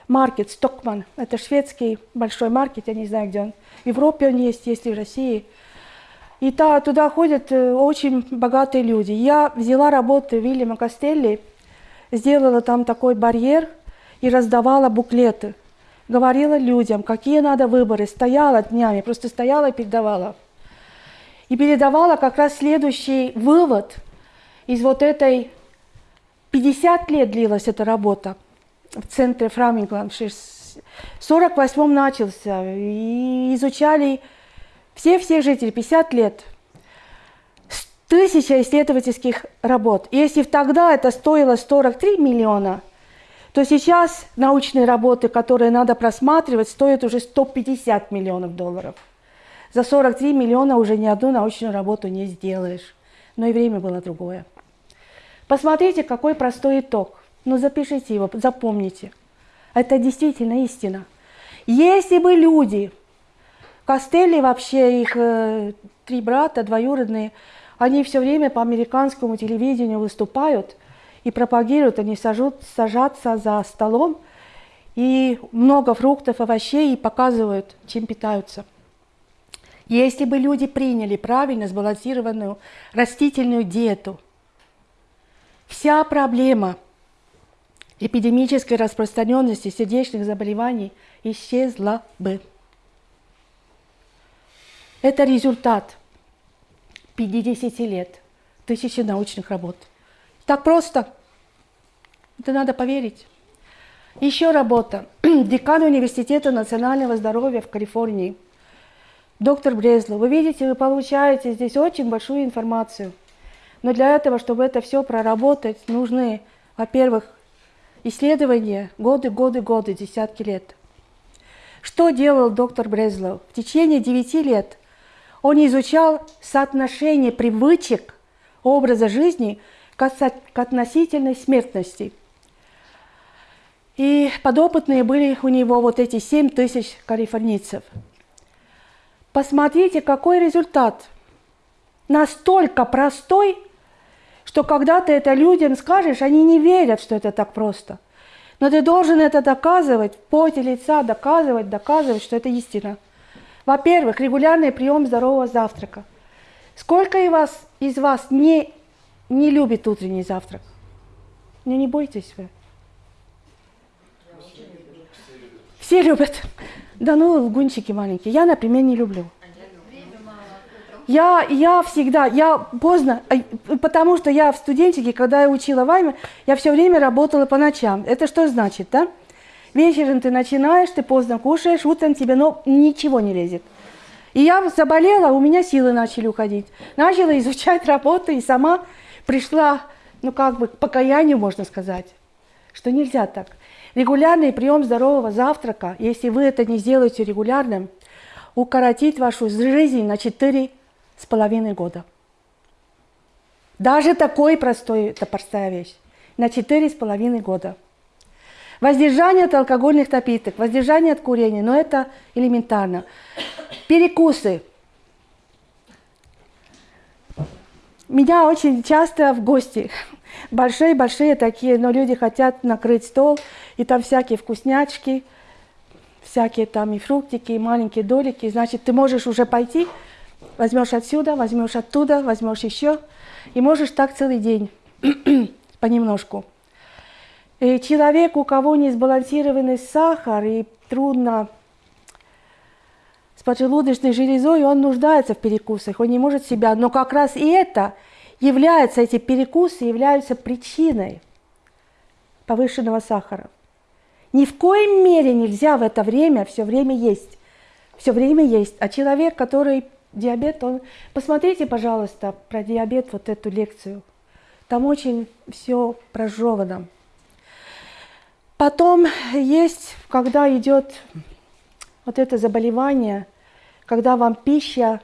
маркет, Стокман. Это шведский большой маркет, я не знаю, где он. В Европе он есть, есть и в России. И та, туда ходят э, очень богатые люди. Я взяла работы Вильяма Костелли, сделала там такой барьер и раздавала буклеты. Говорила людям, какие надо выборы. Стояла днями, просто стояла и передавала. И передавала как раз следующий вывод из вот этой... 50 лет длилась эта работа в центре Фрамингланд. В 48 начался. И изучали все-все жители, 50 лет, тысяча исследовательских работ. Если тогда это стоило 43 миллиона, то сейчас научные работы, которые надо просматривать, стоят уже 150 миллионов долларов. За 43 миллиона уже ни одну научную работу не сделаешь. Но и время было другое. Посмотрите, какой простой итог. Ну, запишите его, запомните. Это действительно истина. Если бы люди Костелли вообще, их э, три брата, двоюродные, они все время по американскому телевидению выступают и пропагируют, они сажут, сажатся за столом, и много фруктов, овощей, и показывают, чем питаются. Если бы люди приняли правильно сбалансированную растительную диету, вся проблема эпидемической распространенности сердечных заболеваний исчезла бы. Это результат 50 лет, тысячи научных работ. Так просто. Это надо поверить. Еще работа. Декан Университета национального здоровья в Калифорнии. Доктор Брезло. Вы видите, вы получаете здесь очень большую информацию. Но для этого, чтобы это все проработать, нужны, во-первых, исследования годы, годы, годы, десятки лет. Что делал доктор Брезлов? В течение 9 лет он изучал соотношение привычек образа жизни к относительной смертности. И подопытные были у него вот эти 7 тысяч калифорнийцев. Посмотрите, какой результат. Настолько простой, что когда ты это людям скажешь, они не верят, что это так просто. Но ты должен это доказывать, в поте лица доказывать, доказывать, что это истина. Во-первых, регулярный прием здорового завтрака. Сколько из вас, из вас не, не любит утренний завтрак? Ну не бойтесь вы. Все любят. Да ну, лгунчики маленькие. Я, например, не люблю. Я, я всегда, я поздно, потому что я в студентике, когда я учила вайме, я все время работала по ночам. Это что значит, да? Вечером ты начинаешь, ты поздно кушаешь, утром тебе ну, ничего не лезет. И я заболела, у меня силы начали уходить. Начала изучать работу и сама пришла, ну как бы, к покаянию, можно сказать, что нельзя так. Регулярный прием здорового завтрака, если вы это не сделаете регулярным, укоротит вашу жизнь на четыре с половиной года. Даже такой простой, это простая вещь. На четыре с половиной года. Воздержание от алкогольных напиток, воздержание от курения, но это элементарно. Перекусы. Меня очень часто в гости, большие-большие такие, но люди хотят накрыть стол, и там всякие вкуснячки, всякие там и фруктики, и маленькие долики. Значит, ты можешь уже пойти, возьмешь отсюда, возьмешь оттуда, возьмешь еще, и можешь так целый день, понемножку. И человек, у кого не сбалансированный сахар и трудно с поджелудочной железой, он нуждается в перекусах, он не может себя. Но как раз и это является, эти перекусы являются причиной повышенного сахара. Ни в коем мере нельзя в это время все время есть. Все время есть. А человек, который диабет, он... Посмотрите, пожалуйста, про диабет вот эту лекцию. Там очень все прожевано. Потом есть, когда идет вот это заболевание, когда вам пища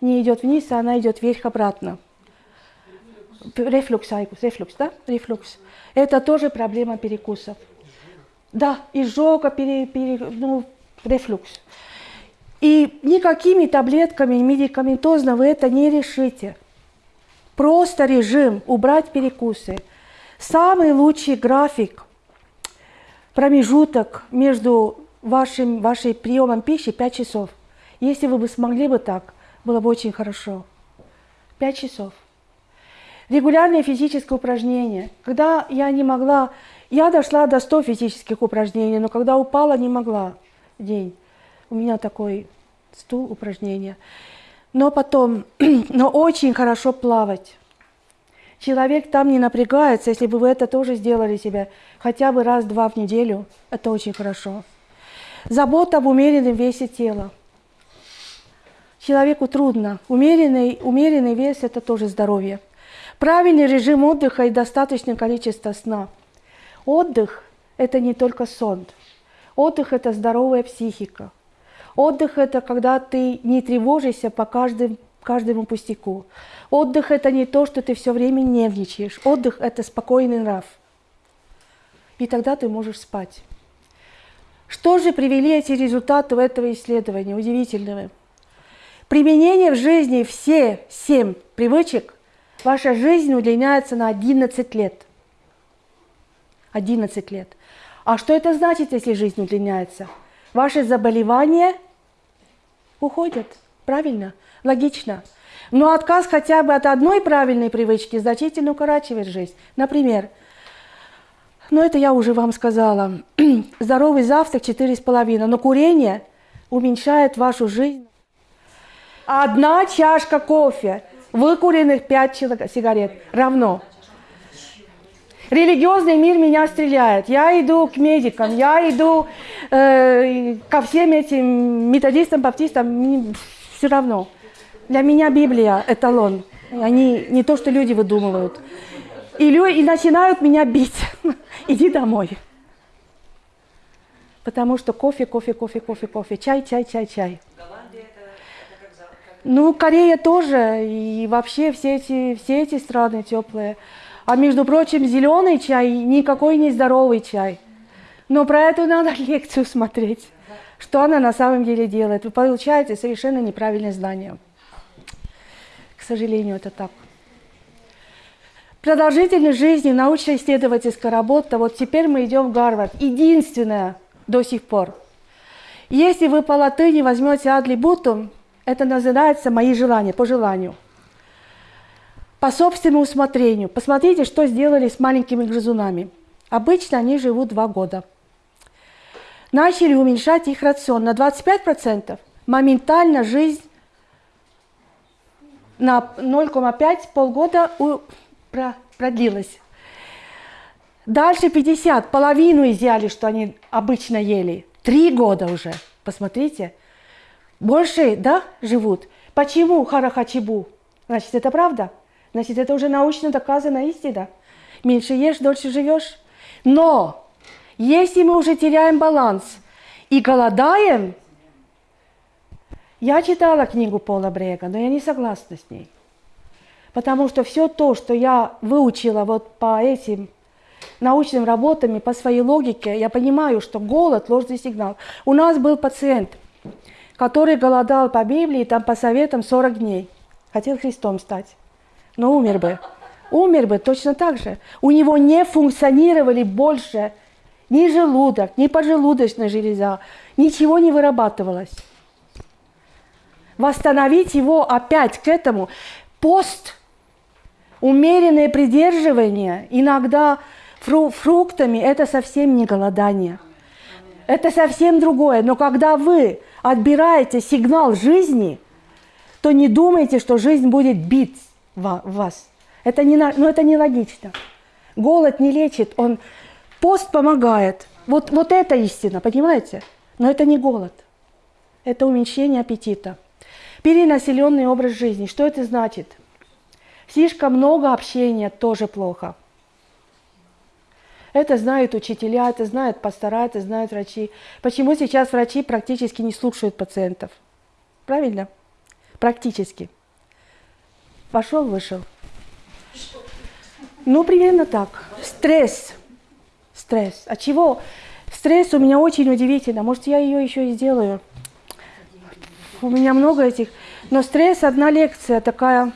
не идет вниз, а она идет вверх-обратно. Рефлюкс, рефлюкс, да? Рефлюкс. Это тоже проблема перекусов. Да, изжога, пере, пере, ну, рефлюкс. И никакими таблетками медикаментозно вы это не решите. Просто режим, убрать перекусы. Самый лучший график, промежуток между вашим, вашей приемом пищи 5 часов. Если вы бы смогли бы так, было бы очень хорошо. 5 часов. Регулярные физические упражнения. Когда я не могла я дошла до 100 физических упражнений, но когда упала, не могла день. У меня такой стул упражнения. Но потом, но очень хорошо плавать. Человек там не напрягается, если бы вы это тоже сделали себе хотя бы раз-два в неделю, это очень хорошо. Забота об умеренном весе тела. Человеку трудно. Умеренный, умеренный вес – это тоже здоровье. Правильный режим отдыха и достаточное количество сна – Отдых – это не только сон. Отдых – это здоровая психика. Отдых – это когда ты не тревожишься по каждым, каждому пустяку. Отдых – это не то, что ты все время нервничаешь. Отдых – это спокойный нрав. И тогда ты можешь спать. Что же привели эти результаты этого исследования удивительного? Применение в жизни все семь привычек, ваша жизнь удлиняется на 11 лет – 11 лет. А что это значит, если жизнь удлиняется? Ваши заболевания уходят. Правильно? Логично. Но отказ хотя бы от одной правильной привычки значительно укорачивает жизнь. Например, ну это я уже вам сказала, здоровый завтрак 4,5, но курение уменьшает вашу жизнь. Одна чашка кофе, выкуренных 5 сигарет равно Религиозный мир меня стреляет. Я иду к медикам, я иду э, ко всем этим методистам, баптистам, все равно. Для меня Библия – эталон. Они не то, что люди выдумывают. И, и начинают меня бить. Иди домой. Потому что кофе, кофе, кофе, кофе, кофе, чай, чай, чай, чай. Ну, Корея тоже, и вообще все эти, все эти страны теплые. А между прочим, зеленый чай никакой не здоровый чай. Но про это надо лекцию смотреть, что она на самом деле делает. Вы получаете совершенно неправильное знание. К сожалению, это так. Продолжительность жизни, научно-исследовательская работа. Вот теперь мы идем в Гарвард. Единственное до сих пор. Если вы по латыни возьмете адли бутум, это называется «мои желания», по желанию по собственному усмотрению. Посмотрите, что сделали с маленькими грызунами. Обычно они живут два года. Начали уменьшать их рацион на 25%. Моментально жизнь на 0,5 полгода продлилась. Дальше 50, половину изъяли, что они обычно ели. Три года уже, посмотрите. Больше, да, живут. Почему харахачибу? Значит, это правда? Значит, это уже научно доказана истина. Меньше ешь, дольше живешь. Но если мы уже теряем баланс и голодаем, я читала книгу Пола Брега, но я не согласна с ней. Потому что все то, что я выучила вот по этим научным работам и по своей логике, я понимаю, что голод – ложный сигнал. У нас был пациент, который голодал по Библии, там по советам 40 дней. Хотел Христом стать но умер бы. Умер бы точно так же. У него не функционировали больше ни желудок, ни поджелудочная железа, ничего не вырабатывалось. Восстановить его опять к этому. Пост, умеренное придерживание, иногда фру фруктами, это совсем не голодание. Это совсем другое. Но когда вы отбираете сигнал жизни, то не думайте, что жизнь будет бить вас. Это не, ну, это не логично. Голод не лечит, он пост помогает. Вот, вот это истина, понимаете? Но это не голод. Это уменьшение аппетита. Перенаселенный образ жизни. Что это значит? Слишком много общения тоже плохо. Это знают учителя, это знают пастора, это знают врачи. Почему сейчас врачи практически не слушают пациентов? Правильно? Практически. Пошел, вышел. Ну, примерно так. Стресс. Стресс. От чего? Стресс у меня очень удивительно. Может, я ее еще и сделаю. У меня много этих. Но стресс, одна лекция такая,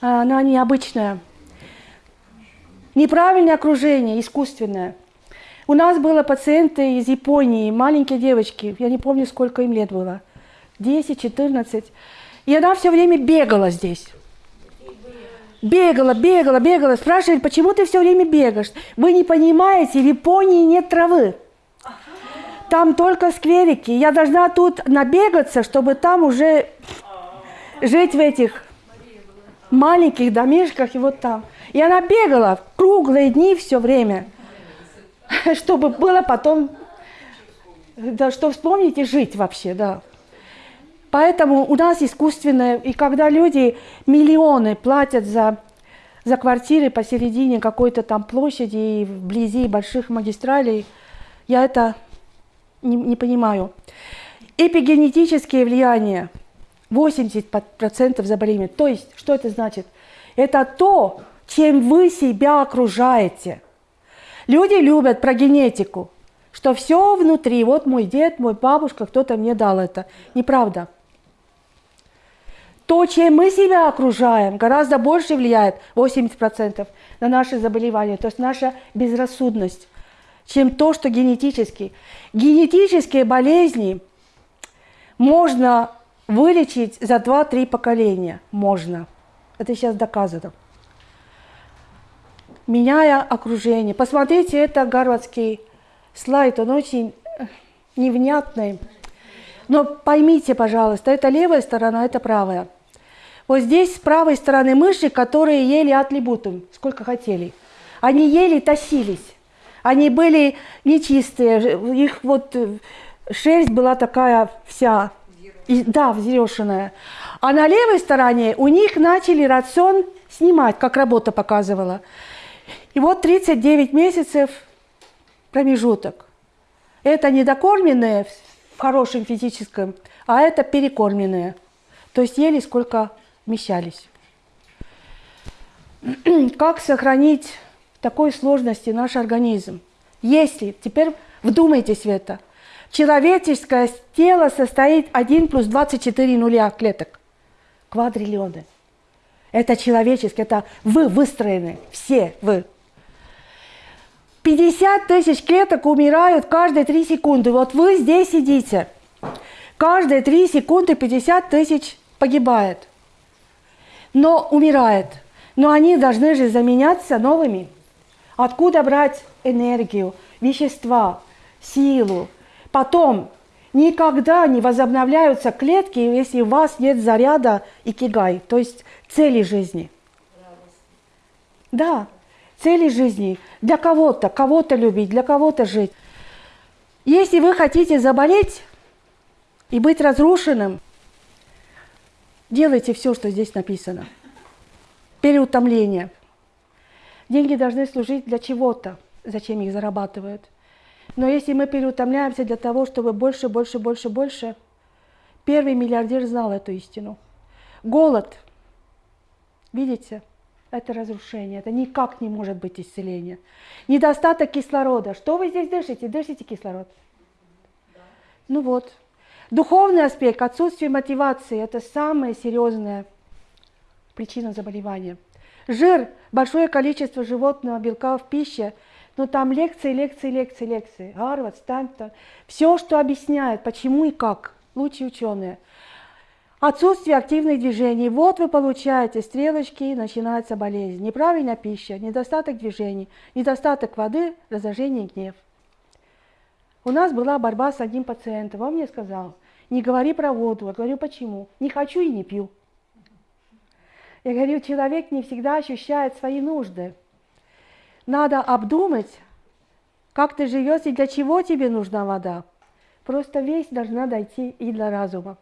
она необычная. Неправильное окружение, искусственное. У нас были пациенты из Японии, маленькие девочки, я не помню, сколько им лет было, 10, 14. И она все время бегала здесь. Бегала, бегала, бегала. Спрашивали, почему ты все время бегаешь? Вы не понимаете, в Японии нет травы. Там только скверики. Я должна тут набегаться, чтобы там уже жить в этих маленьких домишках и вот там. И она бегала круглые дни все время, чтобы было потом, да, что вспомнить и жить вообще, да. Поэтому у нас искусственное, и когда люди миллионы платят за, за квартиры посередине какой-то там площади вблизи больших магистралей, я это не, не понимаю. Эпигенетические влияния, 80% заболеваний. То есть, что это значит? Это то, чем вы себя окружаете. Люди любят про генетику, что все внутри, вот мой дед, мой бабушка, кто-то мне дал это. Неправда. То, чем мы себя окружаем, гораздо больше влияет, 80% на наши заболевания, то есть наша безрассудность, чем то, что генетически. Генетические болезни можно вылечить за 2-3 поколения. Можно. Это сейчас доказано меняя окружение. Посмотрите, это гарвардский слайд, он очень э, невнятный. Но поймите, пожалуйста, это левая сторона, это правая. Вот здесь с правой стороны мыши, которые ели атлибутум, сколько хотели. Они ели, тащились. Они были нечистые, их вот э, шерсть была такая вся, да, взъерошенная. А на левой стороне у них начали рацион снимать, как работа показывала. И вот 39 месяцев промежуток. Это недокормленные в хорошем физическом, а это перекормленные. То есть ели сколько вмещались. Как сохранить в такой сложности наш организм? Если, теперь вдумайтесь в это, человеческое тело состоит 1 плюс 24 нуля клеток, квадриллионы. Это человеческое, это вы выстроены, все вы. 50 тысяч клеток умирают каждые 3 секунды. Вот вы здесь сидите. Каждые 3 секунды 50 тысяч погибает. Но умирает. Но они должны же заменяться новыми. Откуда брать энергию, вещества, силу? Потом никогда не возобновляются клетки, если у вас нет заряда и кигай, то есть цели жизни. Да цели жизни, для кого-то, кого-то любить, для кого-то жить. Если вы хотите заболеть и быть разрушенным, делайте все, что здесь написано. Переутомление. Деньги должны служить для чего-то, зачем их зарабатывают. Но если мы переутомляемся для того, чтобы больше, больше, больше, больше, первый миллиардер знал эту истину. Голод, видите, это разрушение, это никак не может быть исцеление. Недостаток кислорода. Что вы здесь дышите? Дышите кислород? Ну вот. Духовный аспект, отсутствие мотивации – это самая серьезная причина заболевания. Жир, большое количество животного белка в пище, но там лекции, лекции, лекции, лекции. Гарвард, Стэнтон. Все, что объясняет, почему и как. Лучшие ученые. Отсутствие активных движений. Вот вы получаете стрелочки, начинается болезнь. Неправильная пища, недостаток движений, недостаток воды, раздражение, гнев. У нас была борьба с одним пациентом. Он мне сказал, не говори про воду. Я говорю, почему? Не хочу и не пью. Я говорю, человек не всегда ощущает свои нужды. Надо обдумать, как ты живешь и для чего тебе нужна вода. Просто весь должна дойти и до разума.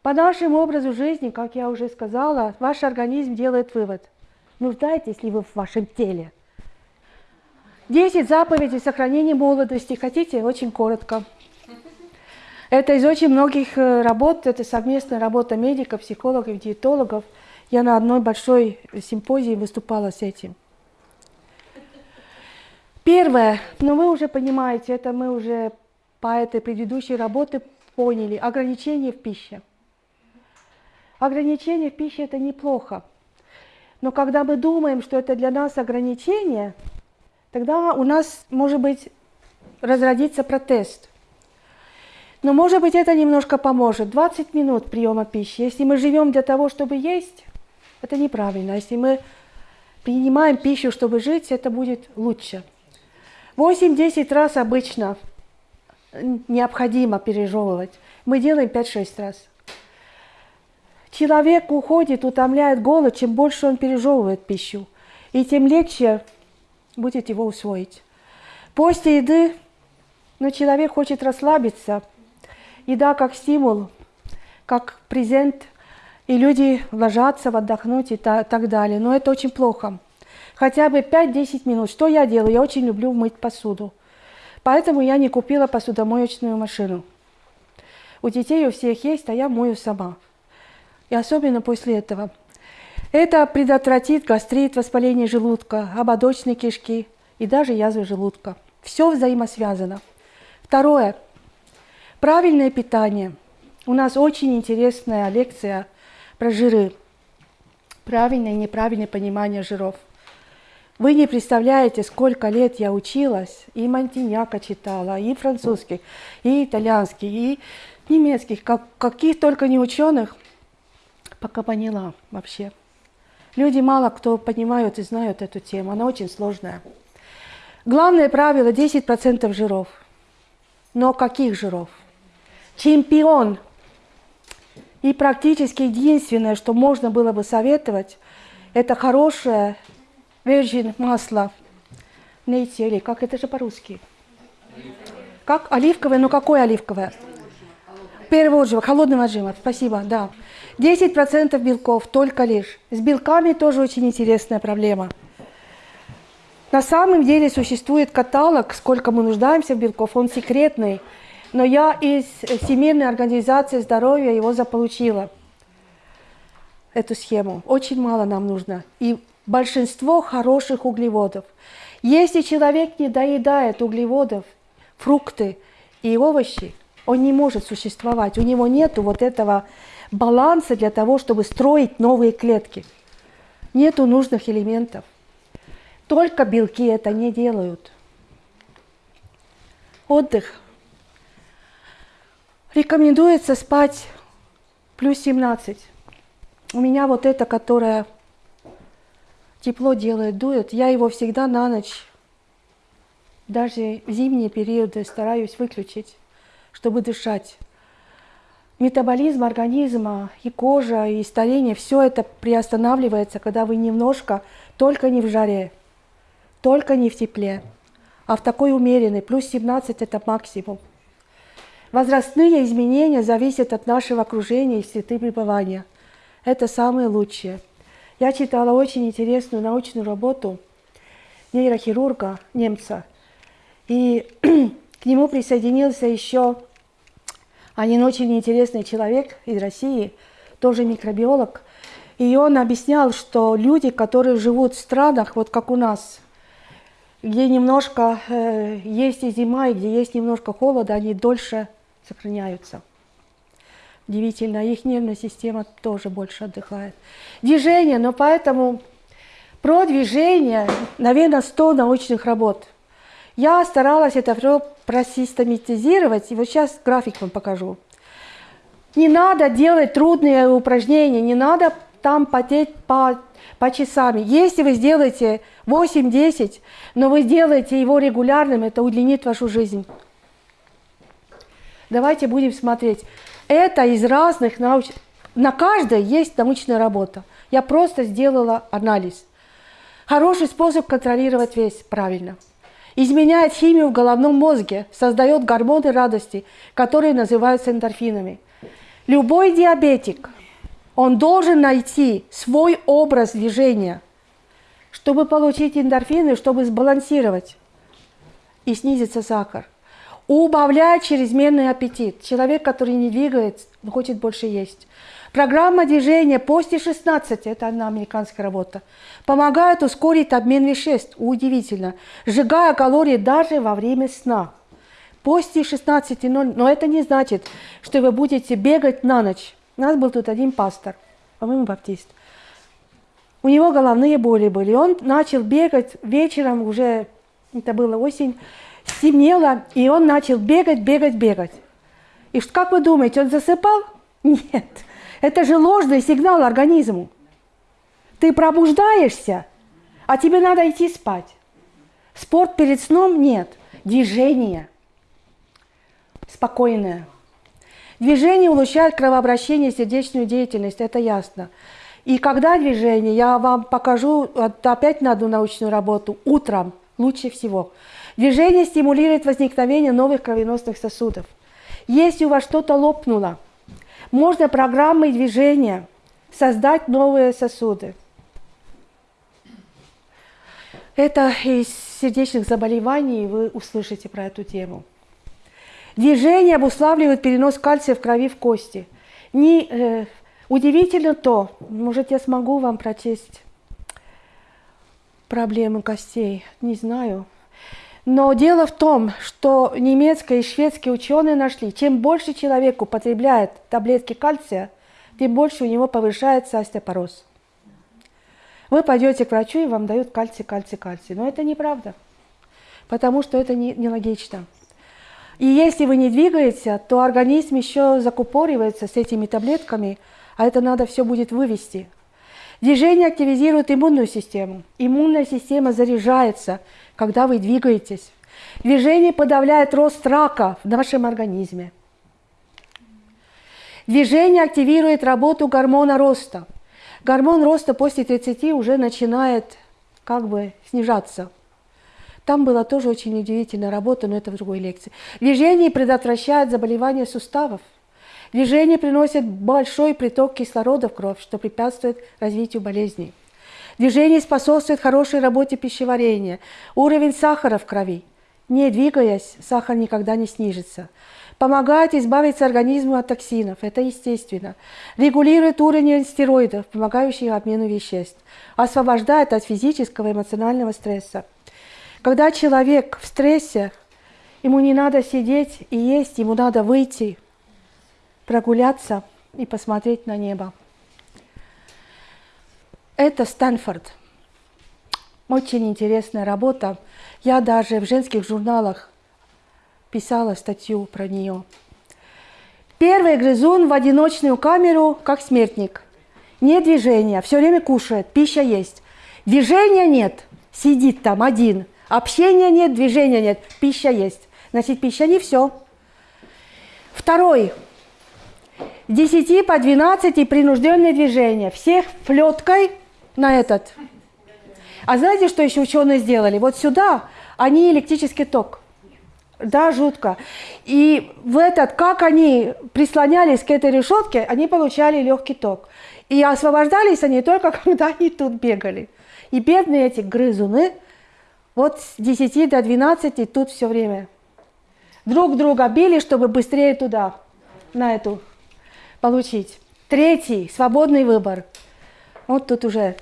По нашему образу жизни, как я уже сказала, ваш организм делает вывод. Нуждаетесь ли вы в вашем теле? Десять заповедей сохранения молодости. Хотите? Очень коротко. Это из очень многих э, работ, это совместная работа медиков, психологов, диетологов. Я на одной большой симпозии выступала с этим. Первое, но вы уже понимаете, это мы уже по этой предыдущей работе поняли, ограничения в пище. Ограничение в пище – это неплохо. Но когда мы думаем, что это для нас ограничение, тогда у нас, может быть, разродится протест. Но, может быть, это немножко поможет. 20 минут приема пищи. Если мы живем для того, чтобы есть, это неправильно. Если мы принимаем пищу, чтобы жить, это будет лучше. 8-10 раз обычно необходимо пережевывать. Мы делаем 5-6 раз. Человек уходит, утомляет голод, чем больше он пережевывает пищу, и тем легче будет его усвоить. После еды, но человек хочет расслабиться. Еда как стимул, как презент, и люди ложатся отдохнуть и так далее. Но это очень плохо. Хотя бы 5-10 минут. Что я делаю? Я очень люблю мыть посуду. Поэтому я не купила посудомоечную машину. У детей у всех есть, а я мою сама и особенно после этого. Это предотвратит гастрит, воспаление желудка, ободочной кишки и даже язвы желудка. Все взаимосвязано. Второе. Правильное питание. У нас очень интересная лекция про жиры. Правильное и неправильное понимание жиров. Вы не представляете, сколько лет я училась, и Монтиньяка читала, и французский, и итальянский, и немецких, как, каких только не ученых – пока поняла вообще. Люди мало кто понимают и знают эту тему, она очень сложная. Главное правило 10% жиров. Но каких жиров? Чемпион. И практически единственное, что можно было бы советовать, это хорошее virgin масло. Нейти или как это же по-русски? Как оливковое, но какое оливковое? Первого отжима, холодного отжима, спасибо, да. 10% белков только лишь. С белками тоже очень интересная проблема. На самом деле существует каталог, сколько мы нуждаемся в белков, он секретный, но я из Всемирной организации здоровья его заполучила, эту схему. Очень мало нам нужно. И большинство хороших углеводов. Если человек не доедает углеводов, фрукты и овощи, он не может существовать. У него нет вот этого баланса для того, чтобы строить новые клетки. Нету нужных элементов. Только белки это не делают. Отдых. Рекомендуется спать плюс 17. У меня вот это, которое тепло делает, дует, я его всегда на ночь, даже в зимние периоды стараюсь выключить чтобы дышать. Метаболизм организма и кожа, и старение, все это приостанавливается, когда вы немножко, только не в жаре, только не в тепле, а в такой умеренной, плюс 17 это максимум. Возрастные изменения зависят от нашего окружения и среды пребывания. Это самое лучшее. Я читала очень интересную научную работу нейрохирурга, немца, и к нему присоединился еще один очень интересный человек из России, тоже микробиолог. И он объяснял, что люди, которые живут в странах, вот как у нас, где немножко э, есть и зима, и где есть немножко холода, они дольше сохраняются. Удивительно, их нервная система тоже больше отдыхает. Движение, но поэтому про движение, наверное, 100 научных работ – я старалась это все просистематизировать, и вот сейчас график вам покажу. Не надо делать трудные упражнения, не надо там потеть по, по часами. Если вы сделаете 8-10, но вы сделаете его регулярным, это удлинит вашу жизнь. Давайте будем смотреть. Это из разных науч... На каждой есть научная работа. Я просто сделала анализ. Хороший способ контролировать вес правильно. Изменяет химию в головном мозге, создает гормоны радости, которые называются эндорфинами. Любой диабетик, он должен найти свой образ движения, чтобы получить эндорфины, чтобы сбалансировать и снизится сахар. Убавляет чрезмерный аппетит. Человек, который не двигается, хочет больше есть. Программа движения после 16, это одна американская работа, помогает ускорить обмен веществ, удивительно, сжигая калории даже во время сна. После 16.00, но это не значит, что вы будете бегать на ночь. У нас был тут один пастор, по-моему, баптист. У него головные боли были. Он начал бегать вечером, уже это было осень, стемнело, и он начал бегать, бегать, бегать. И как вы думаете, он засыпал? Нет. Это же ложный сигнал организму. Ты пробуждаешься, а тебе надо идти спать. Спорт перед сном нет. Движение. Спокойное. Движение улучшает кровообращение сердечную деятельность, это ясно. И когда движение, я вам покажу опять на одну научную работу, утром лучше всего. Движение стимулирует возникновение новых кровеносных сосудов. Если у вас что-то лопнуло, можно программой движения создать новые сосуды. Это из сердечных заболеваний, вы услышите про эту тему. Движение обуславливает перенос кальция в крови в кости. Не, э, удивительно то, может я смогу вам прочесть проблемы костей, не знаю. Но дело в том, что немецкие и шведские ученые нашли, чем больше человек употребляет таблетки кальция, тем больше у него повышается остеопороз. Вы пойдете к врачу, и вам дают кальций, кальций, кальций. Но это неправда, потому что это нелогично. Не и если вы не двигаете, то организм еще закупоривается с этими таблетками, а это надо все будет вывести. Движение активизирует иммунную систему. Иммунная система заряжается, когда вы двигаетесь. Движение подавляет рост рака в нашем организме. Движение активирует работу гормона роста. Гормон роста после 30 уже начинает как бы снижаться. Там была тоже очень удивительная работа, но это в другой лекции. Движение предотвращает заболевания суставов. Движение приносит большой приток кислорода в кровь, что препятствует развитию болезней. Движение способствует хорошей работе пищеварения. Уровень сахара в крови. Не двигаясь, сахар никогда не снижится. Помогает избавиться организму от токсинов, это естественно. Регулирует уровень стероидов, помогающих обмену веществ. Освобождает от физического и эмоционального стресса. Когда человек в стрессе, ему не надо сидеть и есть, ему надо выйти, прогуляться и посмотреть на небо. Это Стэнфорд. Очень интересная работа. Я даже в женских журналах писала статью про нее. Первый грызун в одиночную камеру, как смертник. Нет движения, все время кушает, пища есть. Движения нет, сидит там один – Общения нет, движения нет, пища есть. Значит, пища не все. Второй. 10 по 12 принужденное движение. Всех флеткой на этот. А знаете, что еще ученые сделали? Вот сюда они электрический ток. Да, жутко. И в этот, как они прислонялись к этой решетке, они получали легкий ток. И освобождались они только, когда они тут бегали. И бедные эти грызуны – вот с 10 до 12 тут все время. Друг друга били, чтобы быстрее туда, на эту, получить. Третий, свободный выбор. Вот тут уже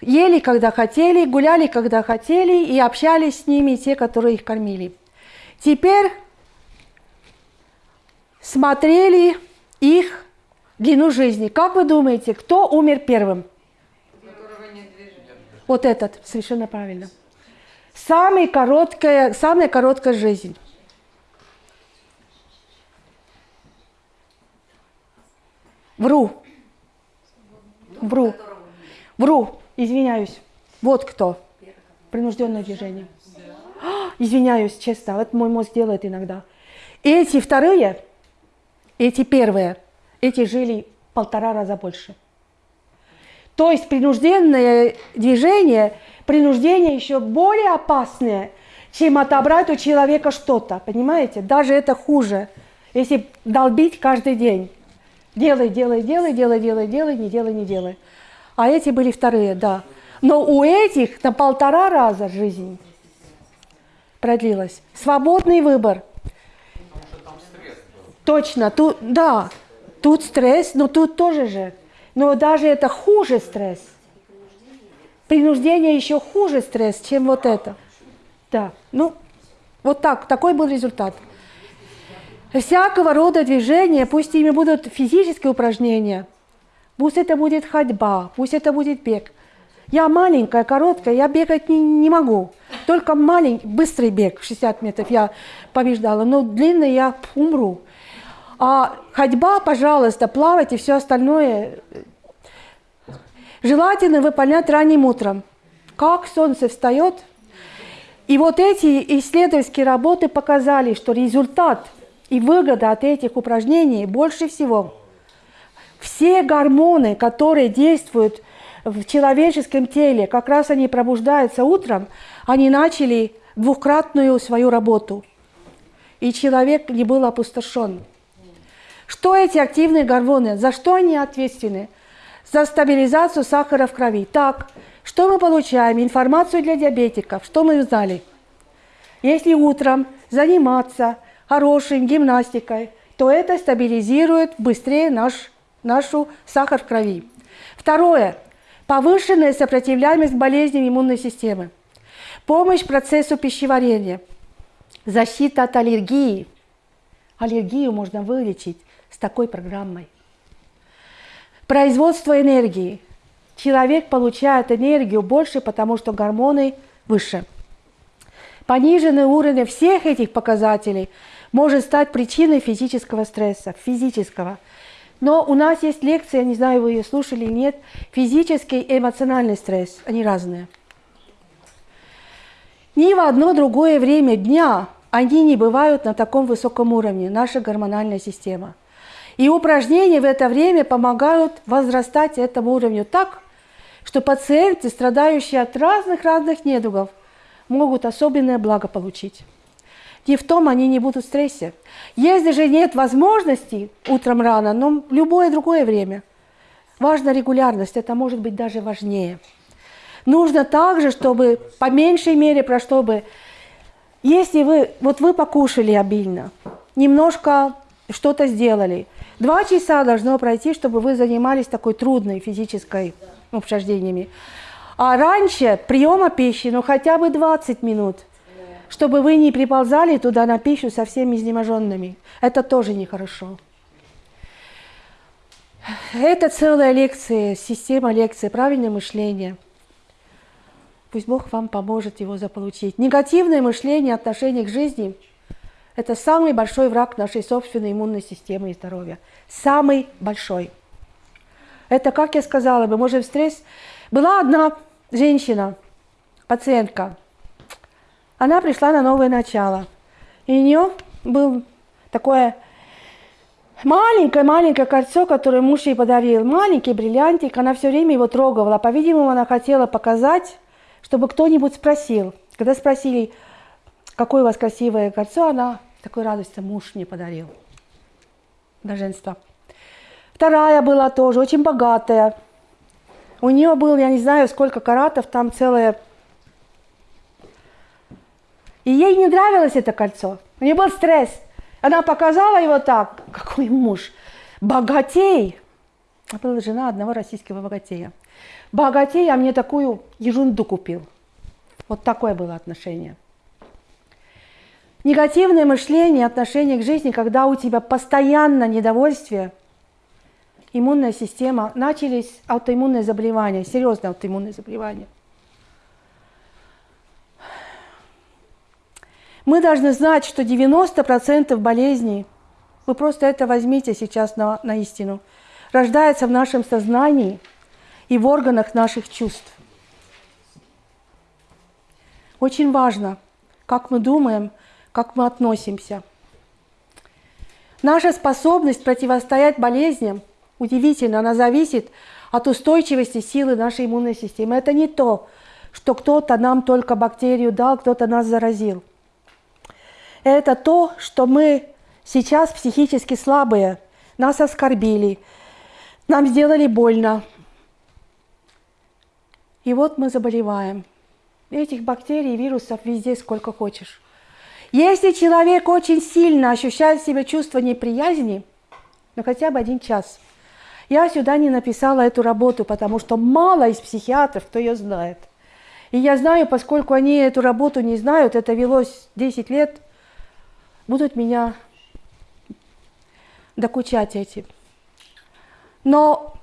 ели, когда хотели, гуляли, когда хотели, и общались с ними те, которые их кормили. Теперь смотрели их длину жизни. Как вы думаете, кто умер первым? Вот этот, совершенно правильно. Самая короткая, самая короткая жизнь. Вру. Вру. Вру. Извиняюсь. Вот кто. Принужденное движение. А, извиняюсь, честно. Вот мой мозг делает иногда. Эти вторые, эти первые, эти жили полтора раза больше. То есть принужденное движение, принуждение еще более опасное, чем отобрать у человека что-то. Понимаете? Даже это хуже, если долбить каждый день. Делай, делай, делай, делай, делай, делай, не делай, не делай. А эти были вторые, да. Но у этих на полтора раза жизнь продлилась. Свободный выбор. Точно, тут, да, тут стресс, но тут тоже же. Но даже это хуже стресс. Принуждение еще хуже стресс, чем вот это. Да, ну, вот так, такой был результат. Всякого рода движения, пусть ими будут физические упражнения, пусть это будет ходьба, пусть это будет бег. Я маленькая, короткая, я бегать не, не могу. Только маленький, быстрый бег, 60 метров я побеждала, но длинный я умру. А ходьба, пожалуйста, плавать и все остальное желательно выполнять ранним утром. Как солнце встает. И вот эти исследовательские работы показали, что результат – и выгода от этих упражнений больше всего. Все гормоны, которые действуют в человеческом теле, как раз они пробуждаются утром, они начали двукратную свою работу. И человек не был опустошен. Что эти активные гормоны? За что они ответственны? За стабилизацию сахара в крови. Так, что мы получаем? Информацию для диабетиков. Что мы узнали? Если утром заниматься – хорошей гимнастикой, то это стабилизирует быстрее наш, нашу сахар в крови. Второе. Повышенная сопротивляемость болезням иммунной системы. Помощь процессу пищеварения. Защита от аллергии. Аллергию можно вылечить с такой программой. Производство энергии. Человек получает энергию больше, потому что гормоны выше. Пониженный уровень всех этих показателей может стать причиной физического стресса, физического. Но у нас есть лекция, не знаю, вы ее слушали или нет, физический и эмоциональный стресс, они разные. Ни в одно другое время дня они не бывают на таком высоком уровне, наша гормональная система. И упражнения в это время помогают возрастать этому уровню так, что пациенты, страдающие от разных-разных недугов, могут особенное благо получить не в том они не будут в стрессе. Если же нет возможности утром рано, но любое другое время. Важна регулярность, это может быть даже важнее. Нужно также, чтобы по меньшей мере, про чтобы, если вы, вот вы покушали обильно, немножко что-то сделали, два часа должно пройти, чтобы вы занимались такой трудной физической упражнениями. А раньше приема пищи, ну хотя бы 20 минут – чтобы вы не приползали туда на пищу совсем изнеможенными. Это тоже нехорошо. Это целая лекция, система лекций, правильное мышление. Пусть Бог вам поможет его заполучить. Негативное мышление, отношение к жизни – это самый большой враг нашей собственной иммунной системы и здоровья. Самый большой. Это, как я сказала, мы можем стресс. Была одна женщина, пациентка – она пришла на новое начало. И у нее был такое маленькое-маленькое кольцо, которое муж ей подарил. Маленький бриллиантик, она все время его трогала. По-видимому, она хотела показать, чтобы кто-нибудь спросил. Когда спросили, какое у вас красивое кольцо, она такой радостью муж мне подарил. Доженство. Вторая была тоже очень богатая. У нее был, я не знаю, сколько каратов, там целая и ей не нравилось это кольцо. У нее был стресс. Она показала его так. Какой муж? Богатей. А была жена одного российского богатея. Богатей, а мне такую ерунду купил. Вот такое было отношение. Негативное мышление, отношение к жизни, когда у тебя постоянно недовольствие, иммунная система, начались аутоиммунные заболевания, серьезные аутоиммунные заболевания – Мы должны знать, что 90% болезней, вы просто это возьмите сейчас на, на истину, рождается в нашем сознании и в органах наших чувств. Очень важно, как мы думаем, как мы относимся. Наша способность противостоять болезням удивительно, она зависит от устойчивости силы нашей иммунной системы. Это не то, что кто-то нам только бактерию дал, кто-то нас заразил. Это то, что мы сейчас психически слабые, нас оскорбили, нам сделали больно. И вот мы заболеваем. Этих бактерий, вирусов везде сколько хочешь. Если человек очень сильно ощущает в себе чувство неприязни, ну хотя бы один час, я сюда не написала эту работу, потому что мало из психиатров, кто ее знает. И я знаю, поскольку они эту работу не знают, это велось 10 лет, будут меня докучать этим. Но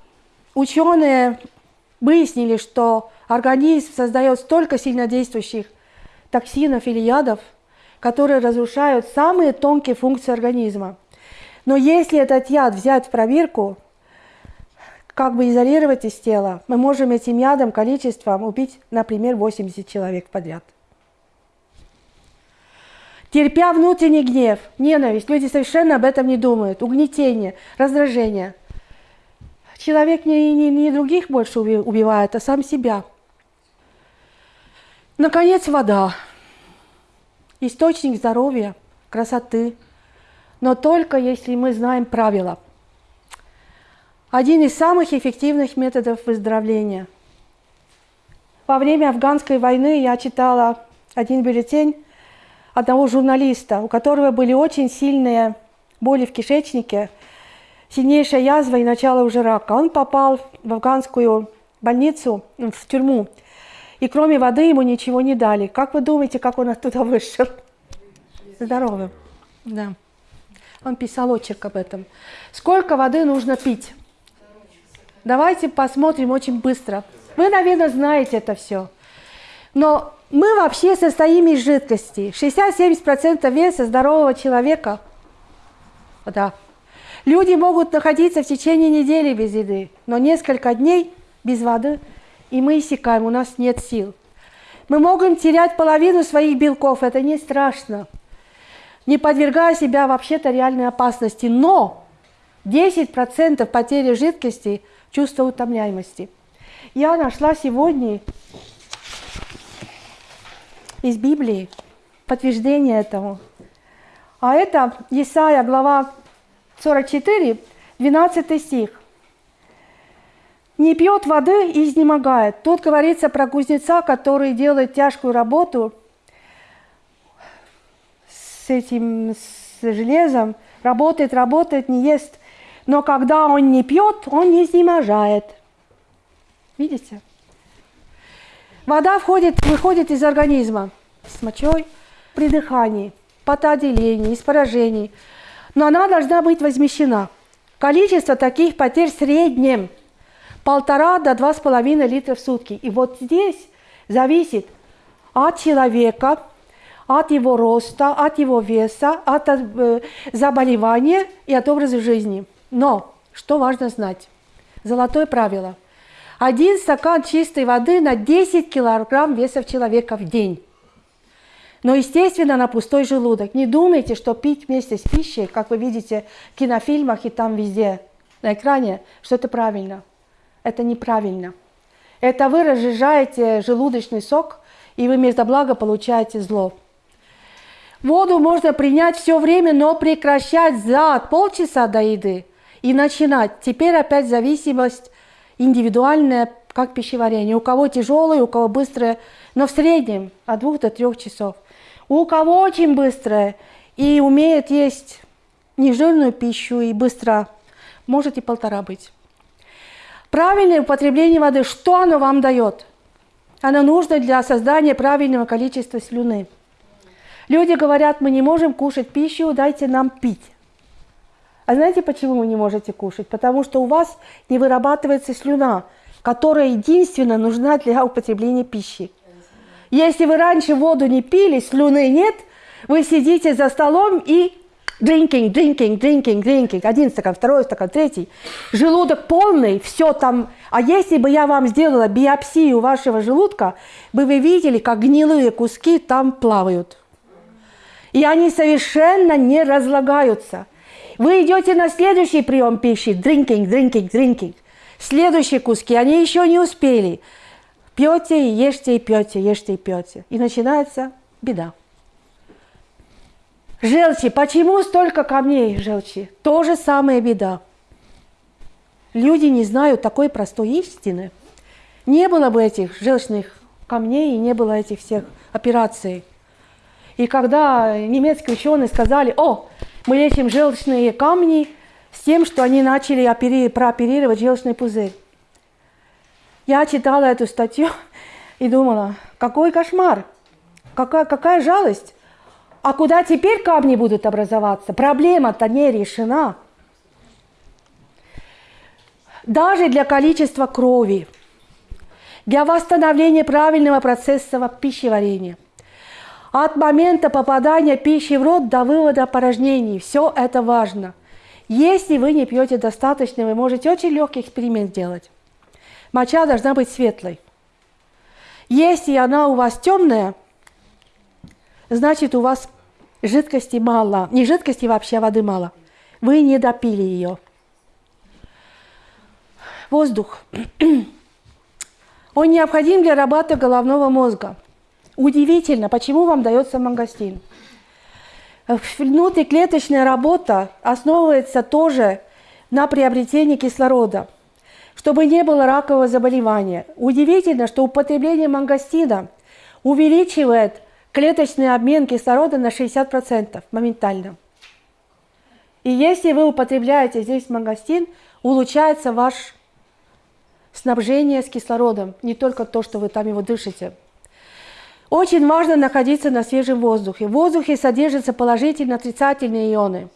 ученые выяснили, что организм создает столько сильнодействующих токсинов или ядов, которые разрушают самые тонкие функции организма. Но если этот яд взять в пробирку, как бы изолировать из тела, мы можем этим ядом количеством убить, например, 80 человек подряд. Терпя внутренний гнев, ненависть, люди совершенно об этом не думают, угнетение, раздражение. Человек не, не, не других больше убивает, а сам себя. Наконец, вода. Источник здоровья, красоты. Но только если мы знаем правила – один из самых эффективных методов выздоровления. Во время афганской войны я читала один бюллетень одного журналиста, у которого были очень сильные боли в кишечнике, сильнейшая язва и начало уже рака. Он попал в афганскую больницу, в тюрьму, и кроме воды ему ничего не дали. Как вы думаете, как он оттуда вышел? Здоровым. Да. Он писал очерк об этом. Сколько воды нужно пить? Давайте посмотрим очень быстро. Вы, наверное, знаете это все. Но мы вообще состоим из жидкости. 60-70% веса здорового человека – вода. Люди могут находиться в течение недели без еды, но несколько дней без воды, и мы иссякаем, у нас нет сил. Мы можем терять половину своих белков, это не страшно, не подвергая себя вообще-то реальной опасности. Но 10% потери жидкости – чувство утомляемости. Я нашла сегодня из Библии подтверждение этому. А это Исаия, глава 44, 12 стих. «Не пьет воды и изнемогает». Тут говорится про кузнеца, который делает тяжкую работу с этим с железом, работает, работает, не ест но когда он не пьет, он не изнеможает. Видите? Вода входит, выходит из организма с мочой при дыхании, потоотделении, из поражений. Но она должна быть возмещена. Количество таких потерь в среднем полтора до два с половиной литра в сутки. И вот здесь зависит от человека, от его роста, от его веса, от э, заболевания и от образа жизни. Но, что важно знать? Золотое правило. Один стакан чистой воды на 10 килограмм веса человека в день. Но, естественно, на пустой желудок. Не думайте, что пить вместе с пищей, как вы видите в кинофильмах и там везде на экране, что это правильно. Это неправильно. Это вы разжижаете желудочный сок, и вы вместо блага получаете зло. Воду можно принять все время, но прекращать за полчаса до еды и начинать. Теперь опять зависимость индивидуальная, как пищеварение. У кого тяжелое, у кого быстрое, но в среднем от двух до трех часов. У кого очень быстрое и умеет есть нежирную пищу и быстро, может и полтора быть. Правильное употребление воды, что оно вам дает? Оно нужно для создания правильного количества слюны. Люди говорят, мы не можем кушать пищу, дайте нам пить. А знаете, почему вы не можете кушать? Потому что у вас не вырабатывается слюна, которая единственно нужна для употребления пищи. Если вы раньше воду не пили, слюны нет, вы сидите за столом и Drinking, drinking, drinking, drinking. Один стакан, второй стакан, третий. Желудок полный, все там. А если бы я вам сделала биопсию вашего желудка, бы вы видели, как гнилые куски там плавают. И они совершенно не разлагаются. Вы идете на следующий прием пищи. Drinking, drinking, drinking. Следующие куски, они еще не успели. Пьете, ешьте и пьете, ешьте и пьете. И начинается беда. Желчи. Почему столько камней желчи? То же самое беда. Люди не знают такой простой истины. Не было бы этих желчных камней и не было этих всех операций. И когда немецкие ученые сказали, о, мы лечим желчные камни с тем, что они начали опери... прооперировать желчный пузырь. Я читала эту статью и думала, какой кошмар, какая, какая жалость. А куда теперь камни будут образоваться? Проблема-то не решена. Даже для количества крови, для восстановления правильного процесса пищеварения, от момента попадания пищи в рот до вывода порожнений, все это важно. Если вы не пьете достаточно, вы можете очень легкий эксперимент делать. Моча должна быть светлой. Если она у вас темная, значит у вас жидкости мало. Не жидкости вообще, а воды мало. Вы не допили ее. Воздух. Он необходим для работы головного мозга. Удивительно, почему вам дается мангостин. Внутриклеточная работа основывается тоже на приобретении кислорода, чтобы не было ракового заболевания. Удивительно, что употребление мангостина увеличивает клеточный обмен кислорода на 60% моментально. И если вы употребляете здесь мангостин, улучшается ваше снабжение с кислородом, не только то, что вы там его дышите. Очень важно находиться на свежем воздухе. В воздухе содержатся положительные отрицательные ионы.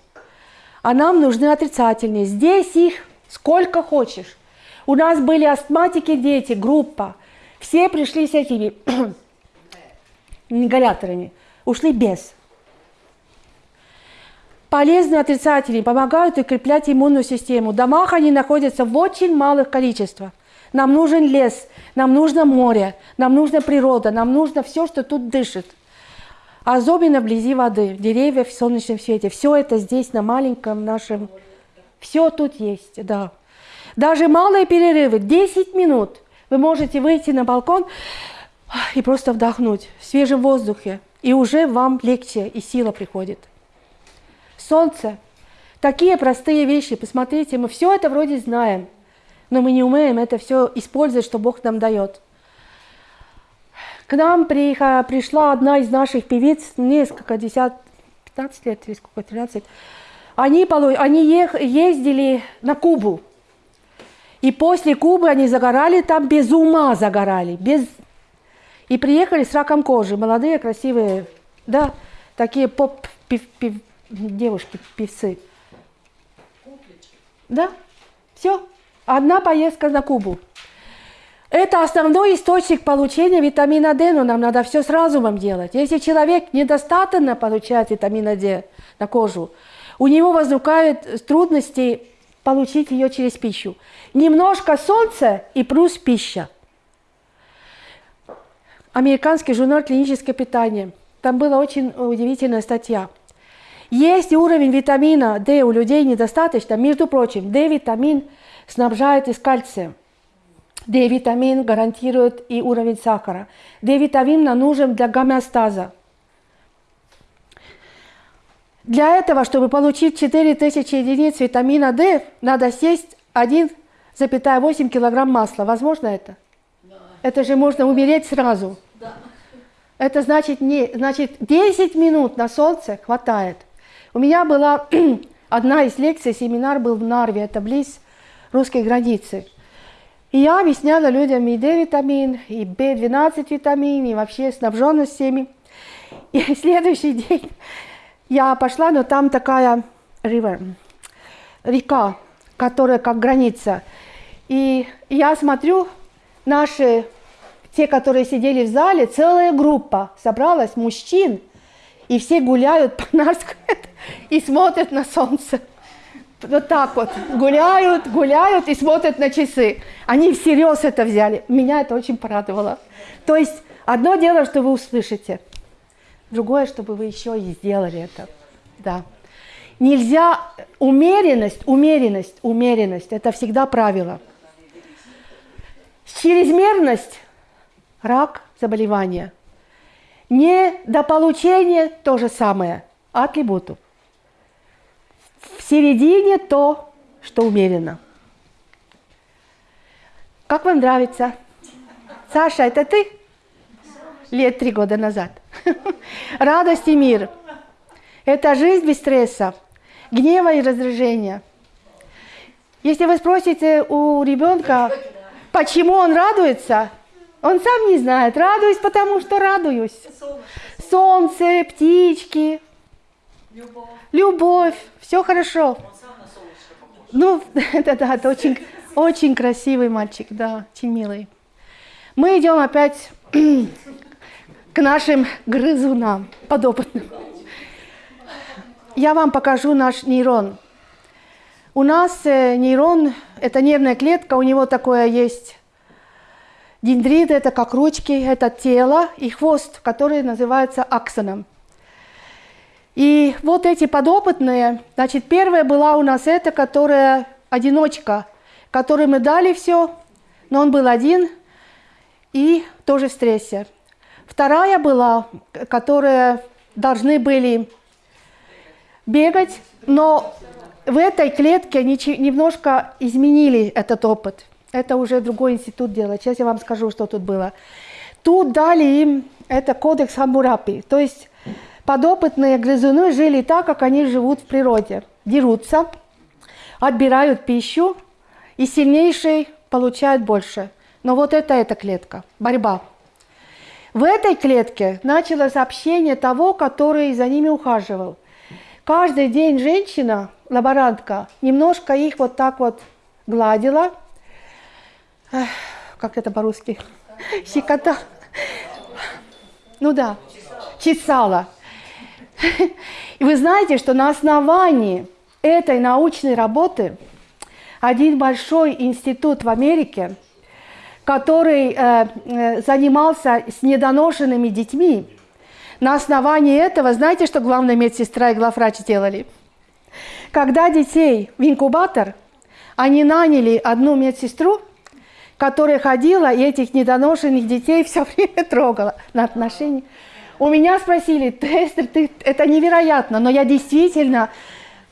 А нам нужны отрицательные. Здесь их сколько хочешь. У нас были астматики дети, группа. Все пришли с этими ингаляторами. Ушли без. Полезные отрицательные помогают укреплять иммунную систему. В домах они находятся в очень малых количествах. Нам нужен лес, нам нужно море, нам нужна природа, нам нужно все, что тут дышит. Особенно вблизи воды, деревья в солнечном свете. Все это здесь, на маленьком нашем... Все тут есть, да. Даже малые перерывы, 10 минут, вы можете выйти на балкон и просто вдохнуть в свежем воздухе. И уже вам легче и сила приходит. Солнце. Такие простые вещи. Посмотрите, мы все это вроде знаем но мы не умеем это все использовать, что Бог нам дает. К нам пришла одна из наших певиц, несколько, 10, 15 лет или сколько, 13. Они, они ездили на Кубу. И после Кубы они загорали там без ума загорали. Без... И приехали с раком кожи. Молодые, красивые, да, такие поп пев, пев, девушки, певцы. Да, все. Одна поездка на Кубу. Это основной источник получения витамина D, но нам надо все с разумом делать. Если человек недостаточно получает витамина D на кожу, у него возникают трудности получить ее через пищу. Немножко солнца и плюс пища. Американский журнал «Клиническое питание». Там была очень удивительная статья. Если уровень витамина D у людей недостаточно, между прочим, D-витамин – снабжает из кальция. D-витамин гарантирует и уровень сахара. D-витамин нам нужен для гомеостаза. Для этого, чтобы получить 4000 единиц витамина D, надо съесть 1,8 килограмм масла. Возможно это? Да. Это же можно умереть сразу. Да. Это значит, не, значит 10 минут на солнце хватает. У меня была одна из лекций, семинар был в Нарве, это близ русской границы. И я объясняла людям и D-витамин, и B12 витамин, и вообще снабженность всеми. И следующий день я пошла, но там такая river, река, которая как граница. И я смотрю, наши, те, которые сидели в зале, целая группа собралась, мужчин, и все гуляют по Нарску и смотрят на солнце. Вот так вот, гуляют, гуляют и смотрят на часы. Они всерьез это взяли. Меня это очень порадовало. То есть одно дело, что вы услышите, другое, чтобы вы еще и сделали это. Да. Нельзя, умеренность, умеренность, умеренность, это всегда правило. Чрезмерность – рак, заболевание. Не до получения – то же самое, атрибуту. В середине то, что умеренно. Как вам нравится? Саша, это ты? Лет три года назад. Радость и мир. Это жизнь без стресса гнева и раздражения. Если вы спросите у ребенка, почему он радуется, он сам не знает. Радуюсь, потому что радуюсь. Солнце, птички, любовь, все хорошо. Ну, это да, это очень, очень красивый мальчик, да, очень милый. Мы идем опять к нашим грызунам, подопытным я вам покажу наш нейрон. У нас э, нейрон – это нервная клетка, у него такое есть дендрит, это как ручки, это тело и хвост, который называется аксоном. И вот эти подопытные, значит, первая была у нас эта, которая одиночка, которой мы дали все, но он был один и тоже в стрессе. Вторая была, которая должны были бегать, но в этой клетке немножко изменили этот опыт. Это уже другой институт делает. Сейчас я вам скажу, что тут было. Тут дали им это кодекс Хамурапи. То есть подопытные грызуны жили так, как они живут в природе. Дерутся, отбирают пищу, и сильнейший получает больше. Но вот это эта клетка, борьба. В этой клетке началось общение того, который за ними ухаживал. Каждый день женщина, лаборантка, немножко их вот так вот гладила. Эх, как это по-русски? Щекота. Ну да, чесала. И вы знаете, что на основании этой научной работы один большой институт в Америке, который э, э занимался с недоношенными детьми, на основании этого, знаете, что главная медсестра и главврач сделали? Когда детей в инкубатор, они наняли одну медсестру, которая ходила и этих недоношенных детей все время трогала на отношения. У меня спросили, Тестер, ты, это невероятно, но я действительно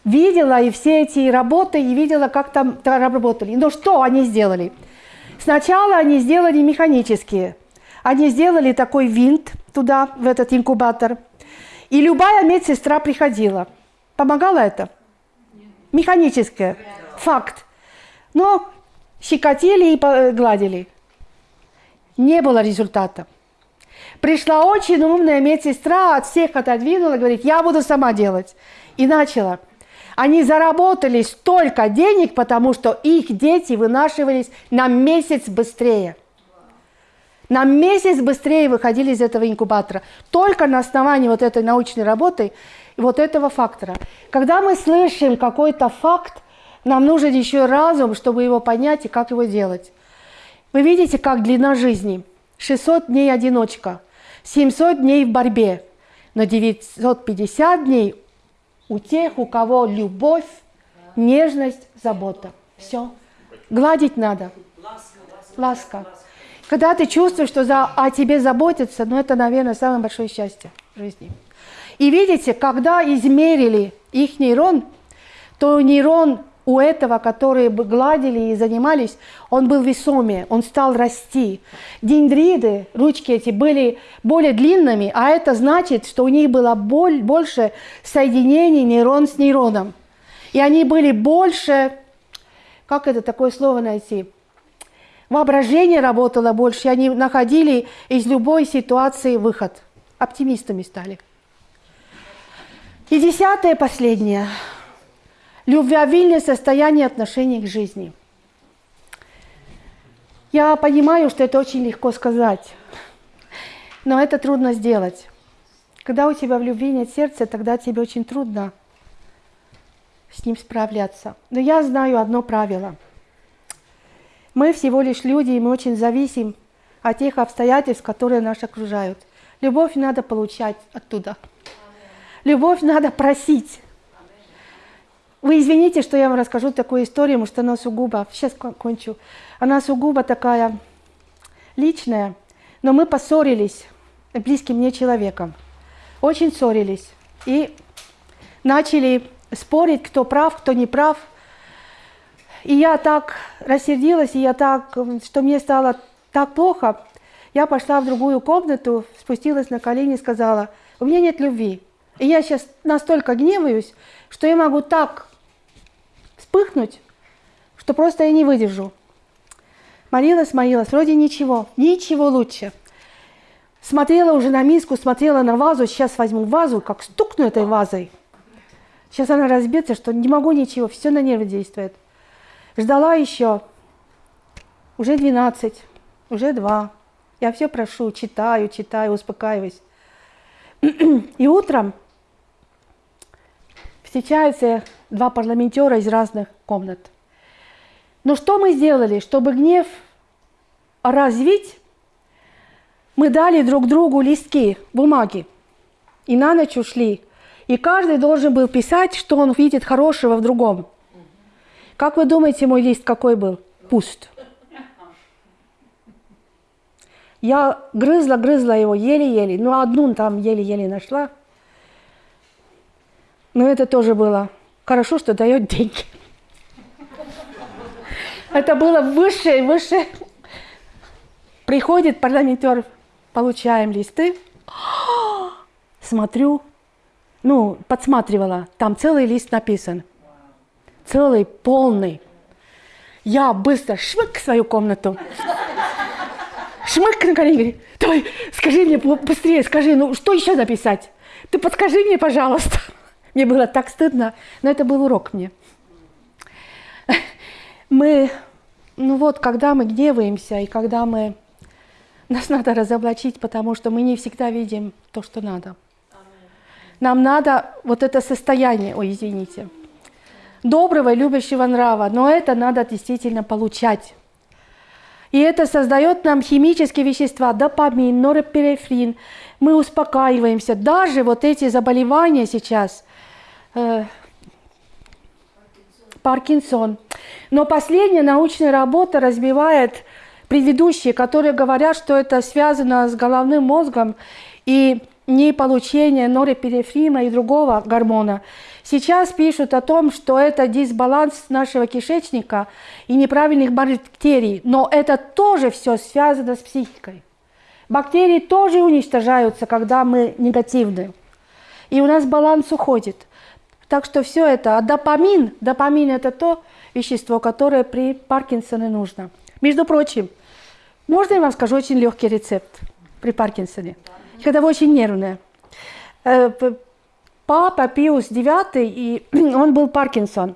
видела и все эти работы, и видела, как там работали. Но что они сделали? Сначала они сделали механические. Они сделали такой винт, туда, в этот инкубатор. И любая медсестра приходила. Помогало это? Механическое. Факт. Но щекотили и гладили. Не было результата. Пришла очень умная медсестра, от всех отодвинула, говорит, я буду сама делать. И начала. Они заработали столько денег, потому что их дети вынашивались на месяц быстрее на месяц быстрее выходили из этого инкубатора. Только на основании вот этой научной работы и вот этого фактора. Когда мы слышим какой-то факт, нам нужен еще разум, чтобы его понять и как его делать. Вы видите, как длина жизни. 600 дней одиночка, 700 дней в борьбе, но 950 дней у тех, у кого любовь, нежность, забота. Все. Гладить надо. Ласка. Когда ты чувствуешь, что за, о тебе заботятся, ну это, наверное, самое большое счастье в жизни. И видите, когда измерили их нейрон, то нейрон у этого, которые бы гладили и занимались, он был весомее, он стал расти. Дендриды, ручки эти, были более длинными, а это значит, что у них было больше соединений нейрон с нейроном. И они были больше, как это такое слово найти, Воображение работало больше, и они находили из любой ситуации выход. Оптимистами стали. И десятое, последнее. Любвеобильное состояние отношений к жизни. Я понимаю, что это очень легко сказать, но это трудно сделать. Когда у тебя в любви нет сердца, тогда тебе очень трудно с ним справляться. Но я знаю одно правило. Мы всего лишь люди, и мы очень зависим от тех обстоятельств, которые нас окружают. Любовь надо получать оттуда. Любовь надо просить. Вы извините, что я вам расскажу такую историю, потому что она сугубо, сейчас кончу, она сугубо такая личная, но мы поссорились близким мне человеком, очень ссорились и начали спорить, кто прав, кто не прав. И я так рассердилась, и я так, что мне стало так плохо, я пошла в другую комнату, спустилась на колени и сказала, у меня нет любви. И я сейчас настолько гневаюсь, что я могу так вспыхнуть, что просто я не выдержу. Молилась, молилась, вроде ничего, ничего лучше. Смотрела уже на миску, смотрела на вазу, сейчас возьму вазу, как стукну этой вазой. Сейчас она разбится, что не могу ничего, все на нервы действует. Ждала еще, уже 12, уже 2. Я все прошу, читаю, читаю, успокаиваюсь. И утром встречаются два парламентера из разных комнат. Но что мы сделали, чтобы гнев развить? Мы дали друг другу листки бумаги и на ночь ушли. И каждый должен был писать, что он видит хорошего в другом. Как вы думаете, мой лист какой был? Пуст. Я грызла, грызла его еле-еле, ну одну там еле-еле нашла. Но это тоже было хорошо, что дает деньги. Это было выше и выше. Приходит парламентер, получаем листы. Смотрю, ну, подсматривала, там целый лист написан. Целый, полный. Я быстро шмык в свою комнату шмык на колени, давай, скажи мне быстрее, скажи, ну что еще написать? Ты подскажи мне, пожалуйста. Мне было так стыдно, но это был урок мне. Мы, ну вот, когда мы гневаемся, и когда мы... Нас надо разоблачить, потому что мы не всегда видим то, что надо. Нам надо вот это состояние, ой, извините, доброго любящего нрава, но это надо действительно получать. И это создает нам химические вещества, допамин, норепинефрин. Мы успокаиваемся. Даже вот эти заболевания сейчас, э, Паркинсон. Но последняя научная работа разбивает предыдущие, которые говорят, что это связано с головным мозгом и не получение норепинефрина и другого гормона. Сейчас пишут о том, что это дисбаланс нашего кишечника и неправильных бактерий, но это тоже все связано с психикой. Бактерии тоже уничтожаются, когда мы негативны. И у нас баланс уходит. Так что все это, а допамин, допамин это то вещество, которое при Паркинсоне нужно. Между прочим, можно я вам скажу очень легкий рецепт при Паркинсоне, когда вы очень нервные. Э, папа Пиус IX, и он был Паркинсон.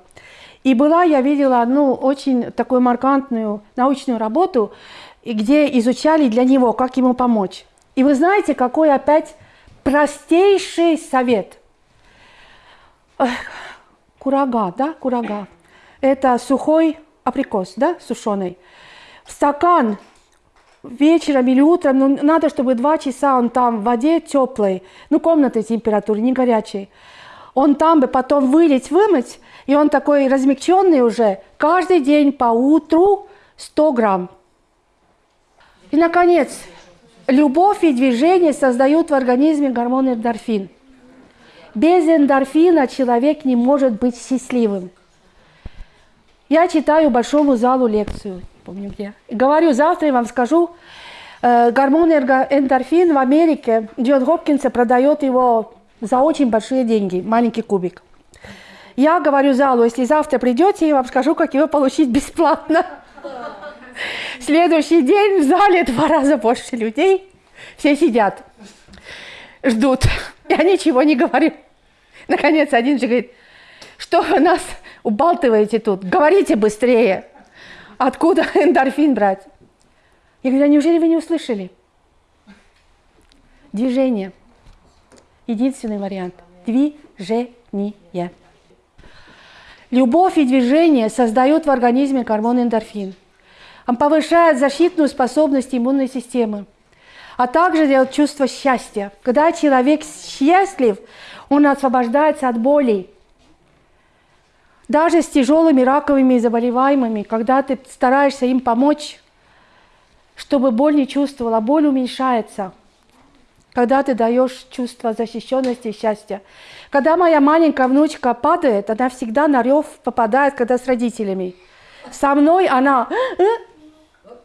И была, я видела одну очень такую маркантную научную работу, где изучали для него, как ему помочь. И вы знаете, какой опять простейший совет. Курага, да, курага. Это сухой априкос, да, сушеный. В стакан вечером или утром, ну, надо, чтобы два часа он там в воде теплой, ну, комнаты температуры, не горячей. Он там бы потом вылить, вымыть, и он такой размягченный уже, каждый день по утру 100 грамм. И, наконец, любовь и движение создают в организме гормон эндорфин. Без эндорфина человек не может быть счастливым. Я читаю большому залу лекцию – помню где. Говорю, завтра я вам скажу, э, гормон эндорфин в Америке, Джон Хопкинса продает его за очень большие деньги, маленький кубик. Я говорю залу, если завтра придете, я вам скажу, как его получить бесплатно. Следующий день в зале два раза больше людей, все сидят, ждут. Я ничего не говорю. Наконец один же говорит, что вы нас убалтываете тут, говорите быстрее. Откуда эндорфин брать? Я говорю, а неужели вы не услышали? Движение. Единственный вариант – движение. Любовь и движение создают в организме гормон эндорфин. Он повышает защитную способность иммунной системы, а также дает чувство счастья. Когда человек счастлив, он освобождается от болей. Даже с тяжелыми раковыми заболеваемыми, когда ты стараешься им помочь, чтобы боль не чувствовала, боль уменьшается, когда ты даешь чувство защищенности и счастья. Когда моя маленькая внучка падает, она всегда на рев попадает, когда с родителями. Со мной она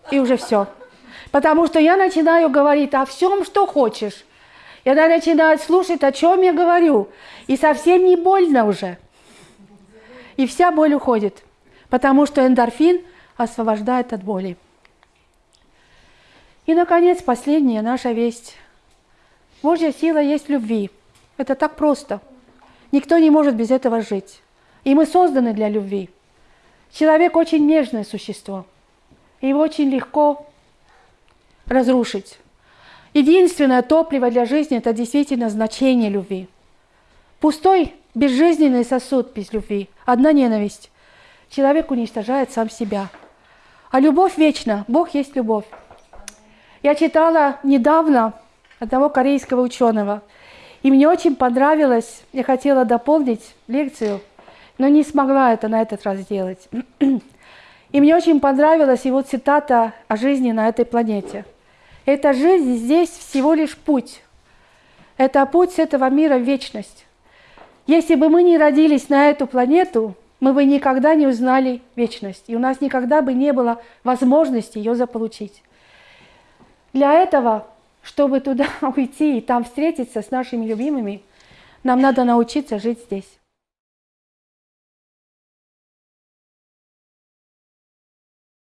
и уже все. Потому что я начинаю говорить о всем, что хочешь. И она начинает слушать, о чем я говорю. И совсем не больно уже. И вся боль уходит. Потому что эндорфин освобождает от боли. И, наконец, последняя наша весть. Божья сила есть любви. Это так просто. Никто не может без этого жить. И мы созданы для любви. Человек очень нежное существо. Его очень легко разрушить. Единственное топливо для жизни – это действительно значение любви. Пустой, безжизненный сосуд без любви, одна ненависть. Человек уничтожает сам себя. А любовь вечна. Бог есть любовь. Я читала недавно одного корейского ученого, и мне очень понравилось, я хотела дополнить лекцию, но не смогла это на этот раз сделать. И мне очень понравилась его цитата о жизни на этой планете. Эта жизнь здесь всего лишь путь. Это путь с этого мира в вечность. Если бы мы не родились на эту планету, мы бы никогда не узнали вечность, и у нас никогда бы не было возможности ее заполучить. Для этого, чтобы туда уйти и там встретиться с нашими любимыми, нам надо научиться жить здесь.